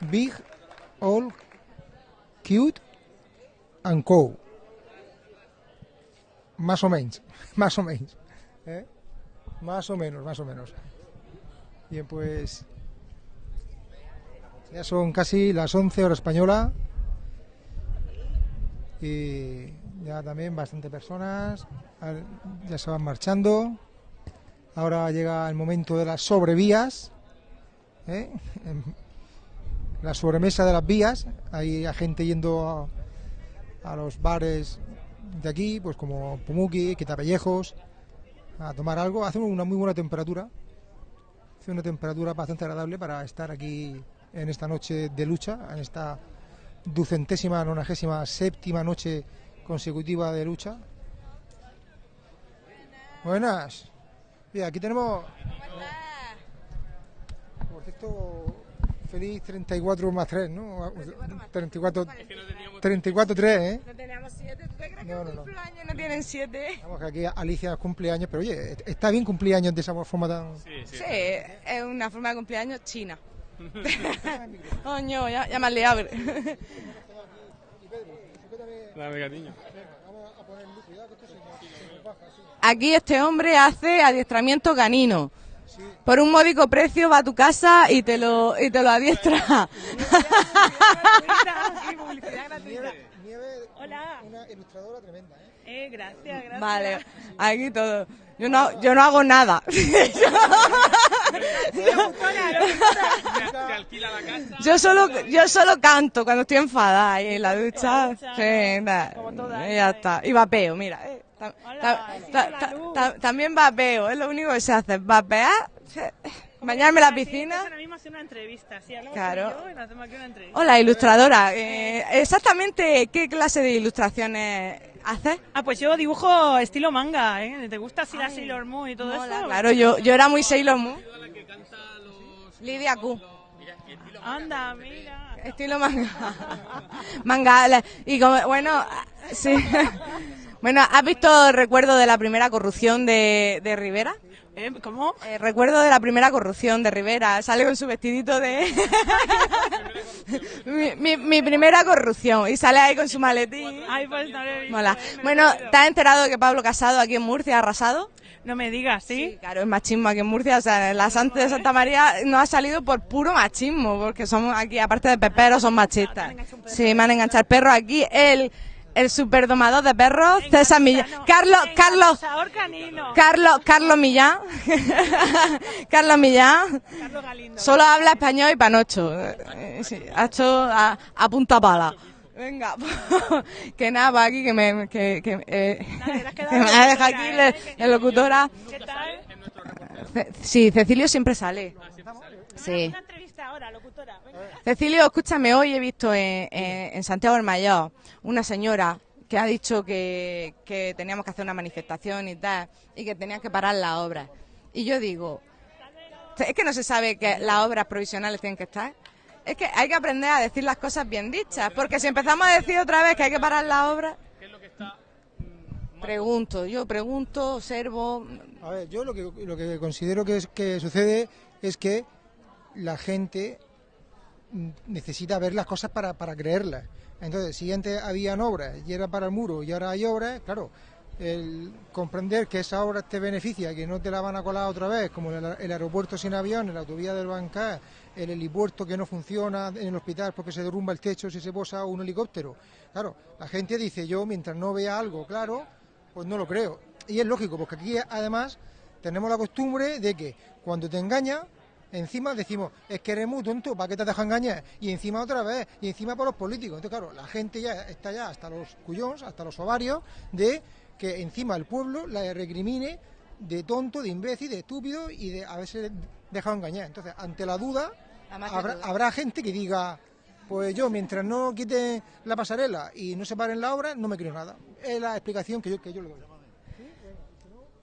Big, All, Cute and Co. Más o menos, (laughs) más o menos. ¿eh? Más o menos, más o menos. Bien, pues ya son casi las 11 horas española y ya también bastante personas ya se van marchando. Ahora llega el momento de las sobrevías, ¿eh? Em, la sobremesa de las vías. Hay gente yendo a, a los bares de aquí, pues como Pumuki, Quitapellejos, a tomar algo. Hace una muy buena temperatura. Hace una temperatura bastante agradable para estar aquí en esta noche de lucha, en esta ducentésima, nonagésima, séptima noche consecutiva de lucha. Buenas. Bien, aquí tenemos. Por cierto, feliz 34 más 3, ¿no? 34, 34 3, ¿eh? No teníamos siete. ¿Tú te crees No, no, que no. un cumpleaños no tienen siete? Vamos, que aquí Alicia cumple años, pero oye, está bien cumplir años de esa forma tan. Sí, es una forma de cumpleaños china. (laughs) Coño, ya, ya me has liado. Dame, cariño. Aquí este hombre hace adiestramiento canino. Por un módico precio va a tu casa y te lo, y te lo adiestra. Hola. Una ilustradora tremenda, ¿eh? Eh, gracias, gracias. Vale, aquí todo. Yo no, yo no hago nada. (laughs) Yo solo, yo solo canto cuando estoy enfadada ahí en la ducha. Sí, nada, y ya está. Y vapeo, mira. eh, ta- ta- ta- ta- ta- también vapeo, es lo único que se hace. Vapear, bañarme en la piscina. Ahora mismo hacer una entrevista, sí, hablamos Claro. tú y yo y nos hacemos aquí una entrevista. Hola, ilustradora. eh, exactamente qué clase de ilustraciones haces? Ah, pues yo dibujo estilo manga, ¿eh? ¿Te gusta así la Sailor Moon y todo eso? Claro, yo, yo era muy Sailor Moon. Lidia Q. Anda, mira. Estilo manga. (laughs) manga. Y como, bueno, sí. (laughs) Bueno, ¿has visto el recuerdo de la primera corrupción de, de Rivera? ¿Eh? ¿Cómo? El recuerdo de la primera corrupción de Rivera. Sale con su vestidito de... (laughs) mi, mi- mi primera corrupción. Y sale ahí con su maletín. Ay, pues no lo he visto, Mola. me Bueno. ¿te has enterado de que Pablo Casado aquí en Murcia ha arrasado? No me digas, ¿sí? Claro, es machismo aquí en Murcia. O sea, la Santa de Santa María no ha salido por puro machismo, porque somos aquí, aparte de peperos, son machistas. Sí, me han enganchado perros aquí. El, el superdomador de perros, César Millán. Carlos, Carlos, canino. Carlos, Carlos Millán. (laughs) Carlos Millán. Carlos Galindo. Solo habla español y panocho. Eh, sí, ha hecho a, a punta pala. Venga, (laughs) que nada, va aquí que me, que, que, eh, (laughs) que me ha dejado aquí la, la locutora. ¿Qué tal? Sí, Cecilio siempre sale. Sí. Una entrevista ahora, locutora. Venga. Cecilio, escúchame, hoy he visto en, en- en Santiago del Mayor una señora que ha dicho que, que teníamos que hacer una manifestación y tal, y que tenían que parar las obras. Y yo digo, es que no se sabe que las obras provisionales tienen que estar. Es que hay que aprender a decir las cosas bien dichas, porque si empezamos a decir otra vez que hay que parar las obras... Pregunto, yo pregunto, observo... A ver, yo lo que, lo que considero que, es, que sucede es que la gente necesita ver las cosas para, para creerlas. Entonces, si antes habían obras y era para el muro y ahora hay obras, claro, el comprender que esa obra te beneficia, que no te la van a colar otra vez, como el, el aeropuerto sin avión, la autovía del Bancar, el helipuerto que no funciona en el hospital porque se derrumba el techo si se posa un helicóptero. Claro, la gente dice yo, mientras no vea algo claro, pues no lo creo. Y es lógico, porque aquí además tenemos la costumbre de que cuando te engaña, encima decimos, es que eres muy tonto, ¿para qué te dejas engañar? Y encima otra vez, y encima por los políticos. Entonces, claro, la gente ya está ya hasta los cuyons, hasta los ovarios, de que encima el pueblo la recrimine de tonto, de imbécil, de estúpido y de haberse dejado engañar. Entonces, ante la duda, habrá, duda. habrá gente que diga, pues yo, mientras no quiten la pasarela y no se paren la obra, no me creo nada. Es la explicación que yo, que yo le doy.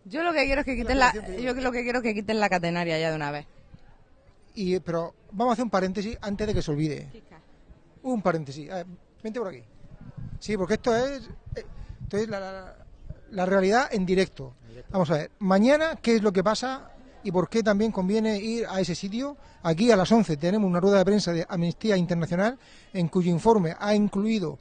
Yo lo que quiero es que quiten la, yo lo que quiero es que quiten la catenaria ya de una vez. Y, pero vamos a hacer un paréntesis antes de que se olvide. Un paréntesis. A ver, vente por aquí. Sí, porque esto es, eh, esto es la, la- la realidad en directo. Vamos a ver, mañana, ¿qué es lo que pasa y por qué también conviene ir a ese sitio? Aquí a las 11 tenemos una rueda de prensa de Amnistía Internacional en cuyo informe ha incluido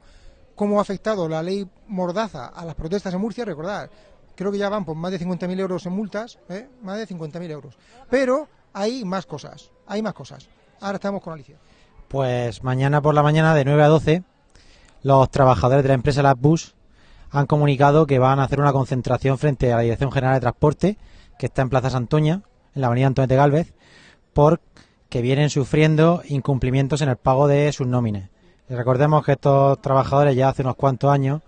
cómo ha afectado la ley Mordaza a las protestas en Murcia. Recordad, creo que ya van por más de 50.000 euros en multas, ¿eh? más de 50.000 euros. Pero hay más cosas, hay más cosas. Ahora estamos con Alicia. Pues mañana por la mañana de 9 a 12 los trabajadores de la empresa Latbus han comunicado que van a hacer una concentración frente a la Dirección General de Transporte que está en Plaza Santoña, en la avenida Antonio de Galvez, porque vienen sufriendo incumplimientos en el pago de sus nómines. Y recordemos que estos trabajadores ya hace unos cuantos años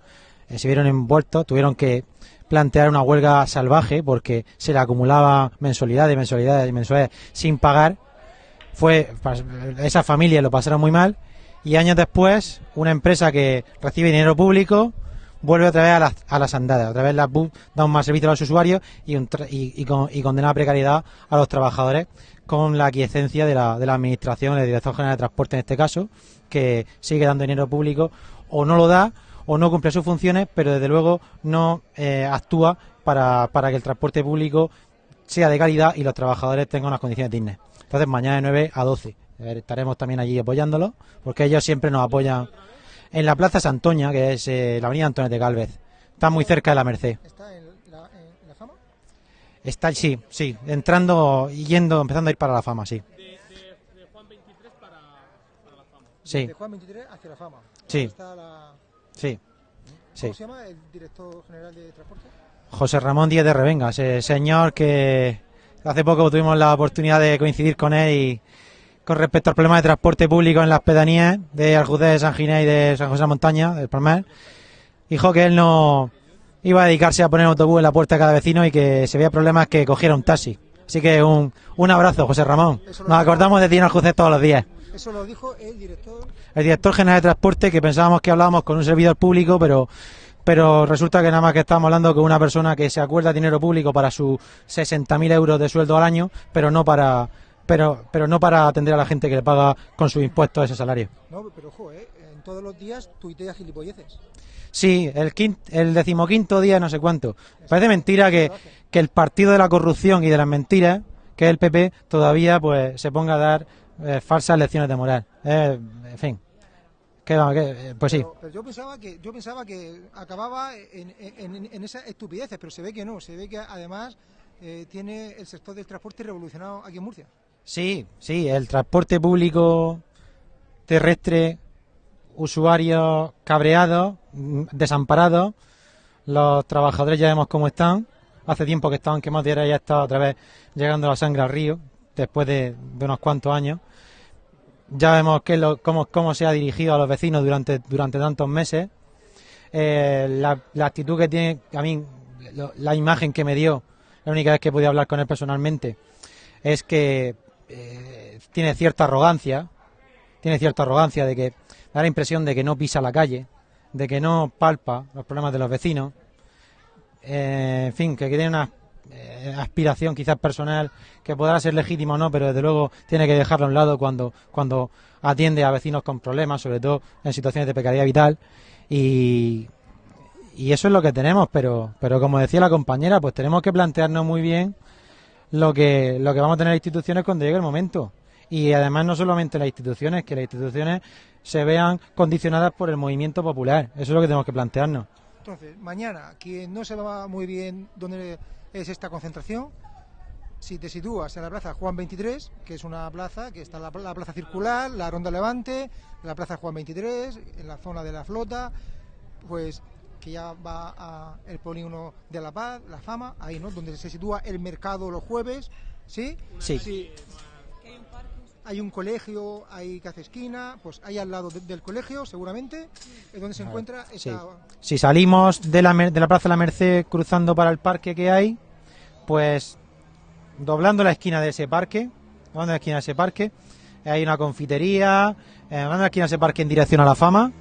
eh, se vieron envueltos, tuvieron que plantear una huelga salvaje porque se le acumulaba mensualidades, mensualidades y mensualidades sin pagar. Fue pas- esa familia lo pasaron muy mal y años después una empresa que recibe dinero público vuelve otra vez a las, a las andadas, otra vez las bus da un mal servicio a los usuarios y, un y, con- y condena a precariedad a los trabajadores con la aquiescencia de la, de la administración, la Dirección General de Transporte en este caso, que sigue dando dinero público o no lo da o no cumple sus funciones, pero desde luego no eh, actúa para, para que el transporte público sea de calidad y los trabajadores tengan unas condiciones dignas. Entonces, mañana de 9 a 12 eh, estaremos también allí apoyándolos, porque ellos siempre nos apoyan en la Plaza Santoña, que es eh, la avenida Antonio de Galvez. Está muy cerca de la Merced. ¿Está en la, en la fama? Está, sí, sí, entrando y yendo, empezando a ir para la fama, sí. Sí, De Juan 23 hacia la fama. Sí. Está la- sí, sí. ¿Cómo se llama el director general de transporte? José Ramón Díez de Revenga, ese señor que hace poco tuvimos la oportunidad de coincidir con él y con respecto al problema de transporte público en las pedanías de Aljudez, de San Ginés y de San José de la Montaña, del Palmar, dijo que él no iba a dedicarse a poner un autobús en la puerta de cada vecino y que si había problemas que cogiera un taxi. Así que un, un abrazo, José Ramón. Nos acordamos de ti en Aljudez todos los días. Eso lo dijo el director. El director general de transporte que pensábamos que hablábamos con un servidor público, pero pero resulta que nada más que estamos hablando con una persona que se acuerda dinero público para sus 60.000 euros de sueldo al año, pero no para pero pero no para atender a la gente que le paga con sus impuestos ese salario. No, pero ojo, ¿eh? En todos los días tuitea gilipolleces. Sí, el, quin- el decimoquinto día no sé cuánto. Parece mentira que, que el partido de la corrupción y de las mentiras, que es el PP, todavía pues se ponga a dar eh, falsas lecciones de moral. Eh, en fin. Que, va, que, eh, pues sí. Pero, pero yo pensaba que yo pensaba que acababa en, en, esas estupideces, pero se ve que no, se ve que además eh, tiene el sector del transporte revolucionado aquí en Murcia. Sí, sí, el transporte público terrestre, usuarios cabreados, mm, desamparados, los trabajadores ya vemos cómo están. Hace tiempo que estaban quemados y ahora ya está otra vez llegando la sangre al río, después de, unos cuantos años. Ya vemos qué es lo- cómo, cómo se ha dirigido a los vecinos durante, durante tantos meses. Eh, la, actitud que tiene, a mí, la imagen que me dio, la única vez que pude hablar con él personalmente, es que eh, tiene cierta arrogancia, tiene cierta arrogancia de que da la impresión de que no pisa la calle, de que no palpa los problemas de los vecinos, eh, en fin, que tiene una eh, aspiración quizás personal que podrá ser legítima o no, pero desde luego tiene que dejarlo a un lado cuando, cuando atiende a vecinos con problemas, sobre todo en situaciones de precariedad vital y, y eso es lo que tenemos, pero, pero como decía la compañera, pues tenemos que plantearnos muy bien lo que, lo que vamos a tener instituciones cuando llegue el momento. Y además no solamente las instituciones, que las instituciones se vean condicionadas por el movimiento popular. Eso es lo que tenemos que plantearnos. Entonces, mañana, quien no se va muy bien dónde es esta concentración, si te sitúas en la plaza Juan 23, que es una plaza que está la, la plaza circular, la Ronda Levante, la plaza Juan 23, en la zona de la flota, pues que ya va a el polígono de La Paz, La Fama, ahí, ¿no? Donde se sitúa el mercado los jueves, ¿sí? Sí. Hay un colegio ahí que hace esquina, pues ahí al lado de- del colegio, seguramente, es donde se encuentra Sí. esa... Si salimos de la, de la Plaza de la Merced cruzando para el parque que hay, pues doblando la esquina de ese parque, doblando la esquina de ese parque, hay una confitería, eh, doblando la esquina de ese parque en dirección a la fama,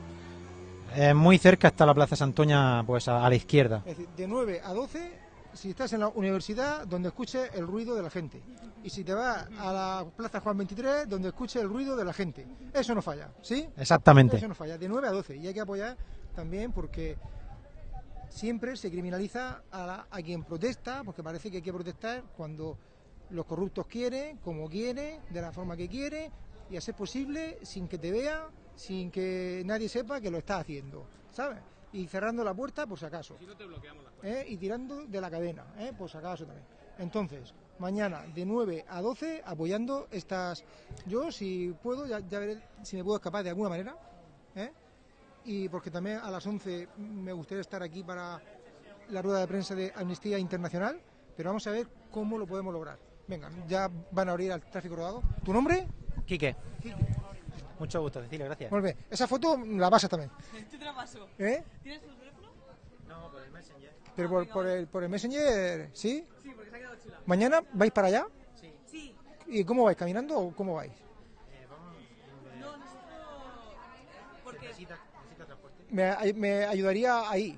eh, muy cerca está la Plaza Santoña, pues a, a la izquierda. Es decir, de 9 a 12, si estás en la universidad, donde escuche el ruido de la gente. Y si te vas a la Plaza Juan 23, donde escuche el ruido de la gente. Eso no falla, ¿sí? Exactamente. Eso no falla, de 9 a 12. Y hay que apoyar también porque siempre se criminaliza a, la- a quien protesta, porque parece que hay que protestar cuando los corruptos quieren, como quieren, de la forma que quieren, y hacer posible sin que te vea, sin que nadie sepa que lo estás haciendo, ¿sabes? Y cerrando la puerta por si acaso. ¿eh? Y tirando de la cadena, ¿eh? por si acaso también. Entonces, mañana de 9 a 12 apoyando estas... Yo, si puedo, ya, ya veré si me puedo escapar de alguna manera. Y porque también a las 11 me gustaría estar aquí para la rueda de prensa de Amnistía Internacional, pero vamos a ver cómo lo podemos lograr. Venga, ya van a abrir al tráfico rodado. ¿Tu nombre? Quique. Mucho gusto, Cecilia, gracias. Muy bien. Esa foto la pasas también. Yo te la paso. ¿Eh? ¿Tienes tu teléfono? No, por el Messenger. Pero por, por el, por el Messenger, ¿sí? Sí, porque se ha quedado chula. ¿Mañana vais para allá? Sí. ¿Y cómo vais? ¿Caminando o cómo vais? No, nosotros... Porque... Me, me ayudaría ahí.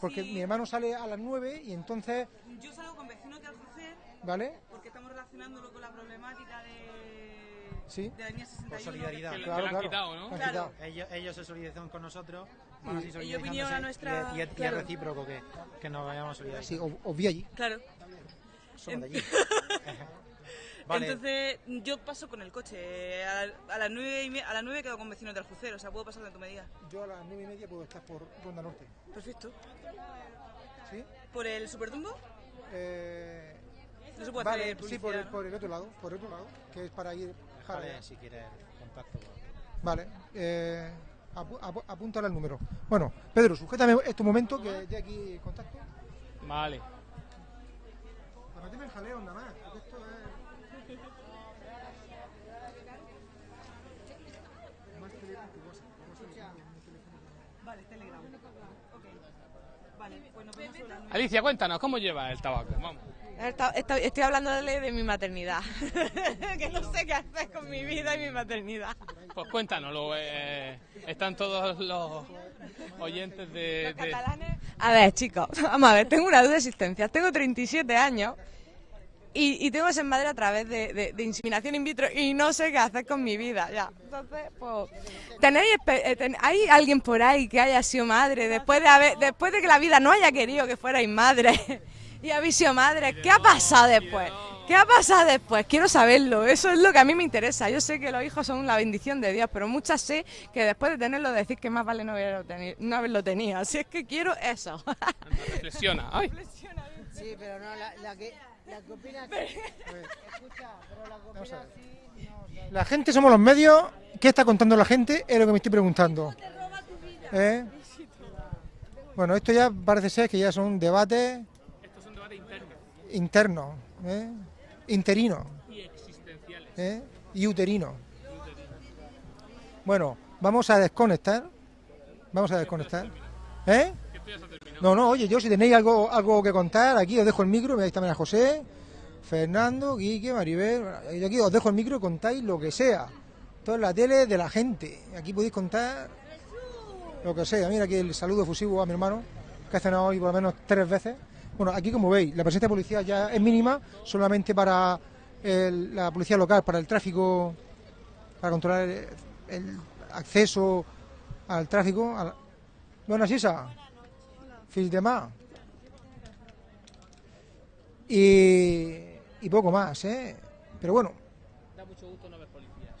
Porque mi hermano sale a las 9 y entonces, Yo salgo con vecinos de Alcocer ¿vale? porque estamos relacionándolo con la problemática de... Sí. De la línea 61. Por solidaridad. que- Claro, claro. Claro. Han quitado. Ellos, ellos se solidarizan con nosotros. Y- así Ellos solidarizándose, vinieron a nuestra- Y es, y es- y es claro. recíproco que, que nos vayamos solidarizando. Sí, os, os vi allí. Claro. Somos de allí. (laughs) (laughs) Vale. Entonces, yo paso con el coche. A, a las 9 y me- a las 9 quedo con vecinos de Aljucer, o sea, puedo pasar donde tú me digas. Yo a las 9 y media puedo estar por Ronda Norte. Perfecto. ¿Sí? ¿Por el Supertumbo? Eh, No se puede vale, hacer sí, por el, ¿no? por el otro lado, por el otro lado, que es para ir... Déjale, si quieres contacto. con- Vale, eh, apúntale el número. Bueno, Pedro, sujétame este momento que ya aquí contacto. Vale. Meterme en jaleo nada más, porque esto es... Más Telegram que WhatsApp. WhatsApp es mi teléfono. Vale, Telegram. Ok. Vale, pues nos vemos sobre las nueve. Alicia, cuéntanos, ¿cómo llevas el tabaco? Vamos. Estoy hablándole de mi maternidad. (laughs) que no sé qué hacer con mi vida y mi maternidad. Pues cuéntanoslo. eh, están todos los oyentes de... de- A ver, chicos, (laughs) vamos a ver, tengo una duda de existencia. Tengo 37 años y, y tengo esa madre a través de, de, de, inseminación in vitro y no sé qué hacer con mi vida, ya. Entonces, pues, ¿tenéis, eh, ¿hay alguien por ahí que haya sido madre después de, haber, después de que la vida no haya querido que fuerais madre (laughs) y habéis sido madre? ¿Qué ha pasado después? ¿Qué ha pasado después? Quiero saberlo, eso es lo que a mí me interesa. Yo sé que los hijos son la bendición de Dios, pero muchas sé que después de tenerlo decir que más vale no haberlo tenido. No haberlo tenido. Así es que quiero eso. (laughs) reflexiona. Ay. Sí, pero no, la, la que, la que opina... Escucha, pero la que opina así... No, La gente somos los medios. ¿Qué está contando la gente? Es lo que me estoy preguntando. ¿Eh? Bueno, esto ya parece ser que ya son debates Estos son debates internos internos, ¿eh? interinos y existenciales. ¿eh? y uterinos. Bueno, vamos a desconectar. Vamos a desconectar. ¿Eh? No, no, oye, yo si tenéis algo, algo que contar, aquí os dejo el micro, veis también a José, Fernando, Quique, Maribel, aquí os dejo el micro contáis lo que sea. Esto es la tele de la gente. Aquí podéis contar lo que sea. Mira aquí el saludo efusivo a mi hermano, que ha cenado hoy por lo menos tres veces. Bueno, aquí como veis, la presencia de policía ya es mínima, solamente para la policía local, para el tráfico, para controlar el, acceso al tráfico. a la- Buenas. De más. Y, y poco más, ¿eh? Pero bueno, Da mucho gusto no ver policías.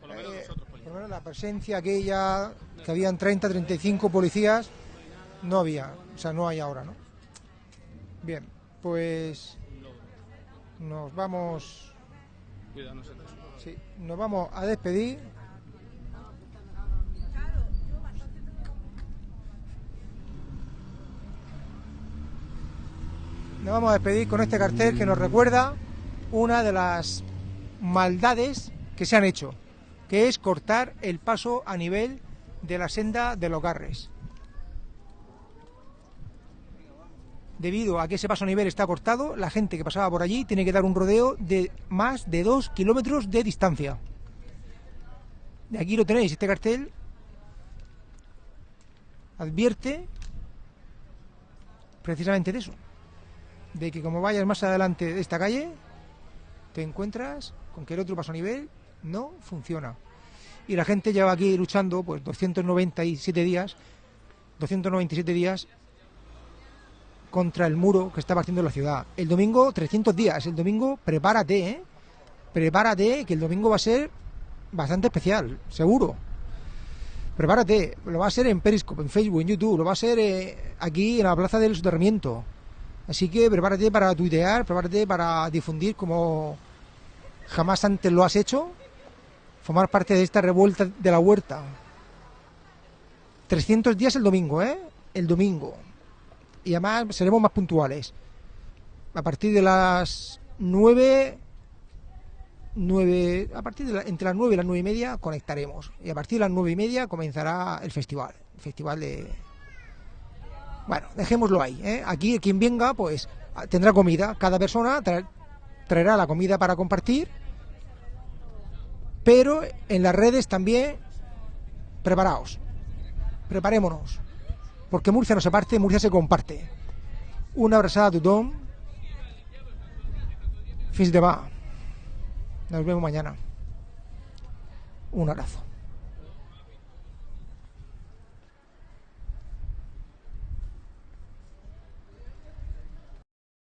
Por lo menos Eh, nosotros por policías. lo menos la presencia aquella, que habían 30, 35 policías, no había, o sea, no hay ahora, ¿no? Bien, pues nos vamos, sí, nos vamos a despedir. Nos vamos a despedir con este cartel que nos recuerda una de las maldades que se han hecho, que es cortar el paso a nivel de la senda de los Garres. Debido a que ese paso a nivel está cortado, la gente que pasaba por allí tiene que dar un rodeo de más de dos kilómetros de distancia. De aquí lo tenéis, este cartel advierte precisamente de eso, de que como vayas más adelante de esta calle, te encuentras con que el otro paso a nivel no funciona. Y la gente lleva aquí luchando pues 297 días, 297 días contra el muro que está partiendo la ciudad. El domingo 300 días, el domingo prepárate, ¿eh? Prepárate que el domingo va a ser bastante especial, seguro. Prepárate, lo va a ser en Periscope, en Facebook, en YouTube, lo va a ser eh, aquí en la Plaza del Soterramiento. Así que prepárate para tuitear, prepárate para difundir como jamás antes lo has hecho, formar parte de esta revuelta de la huerta. 300 días el domingo, ¿eh? El domingo. Y además seremos más puntuales. A partir de las 9, 9 a partir de la- entre las 9 y las 9 y media conectaremos. Y a partir de las 9 y media comenzará el festival. El festival de... Bueno, dejémoslo ahí. ¿eh? Aquí quien venga, pues tendrá comida. Cada persona tra- traerá la comida para compartir. Pero en las redes también, preparaos. Preparémonos. Porque Murcia no se parte, Murcia se comparte. Una abrazada a tothom. Fins demà. Nos vemos mañana. Un abrazo.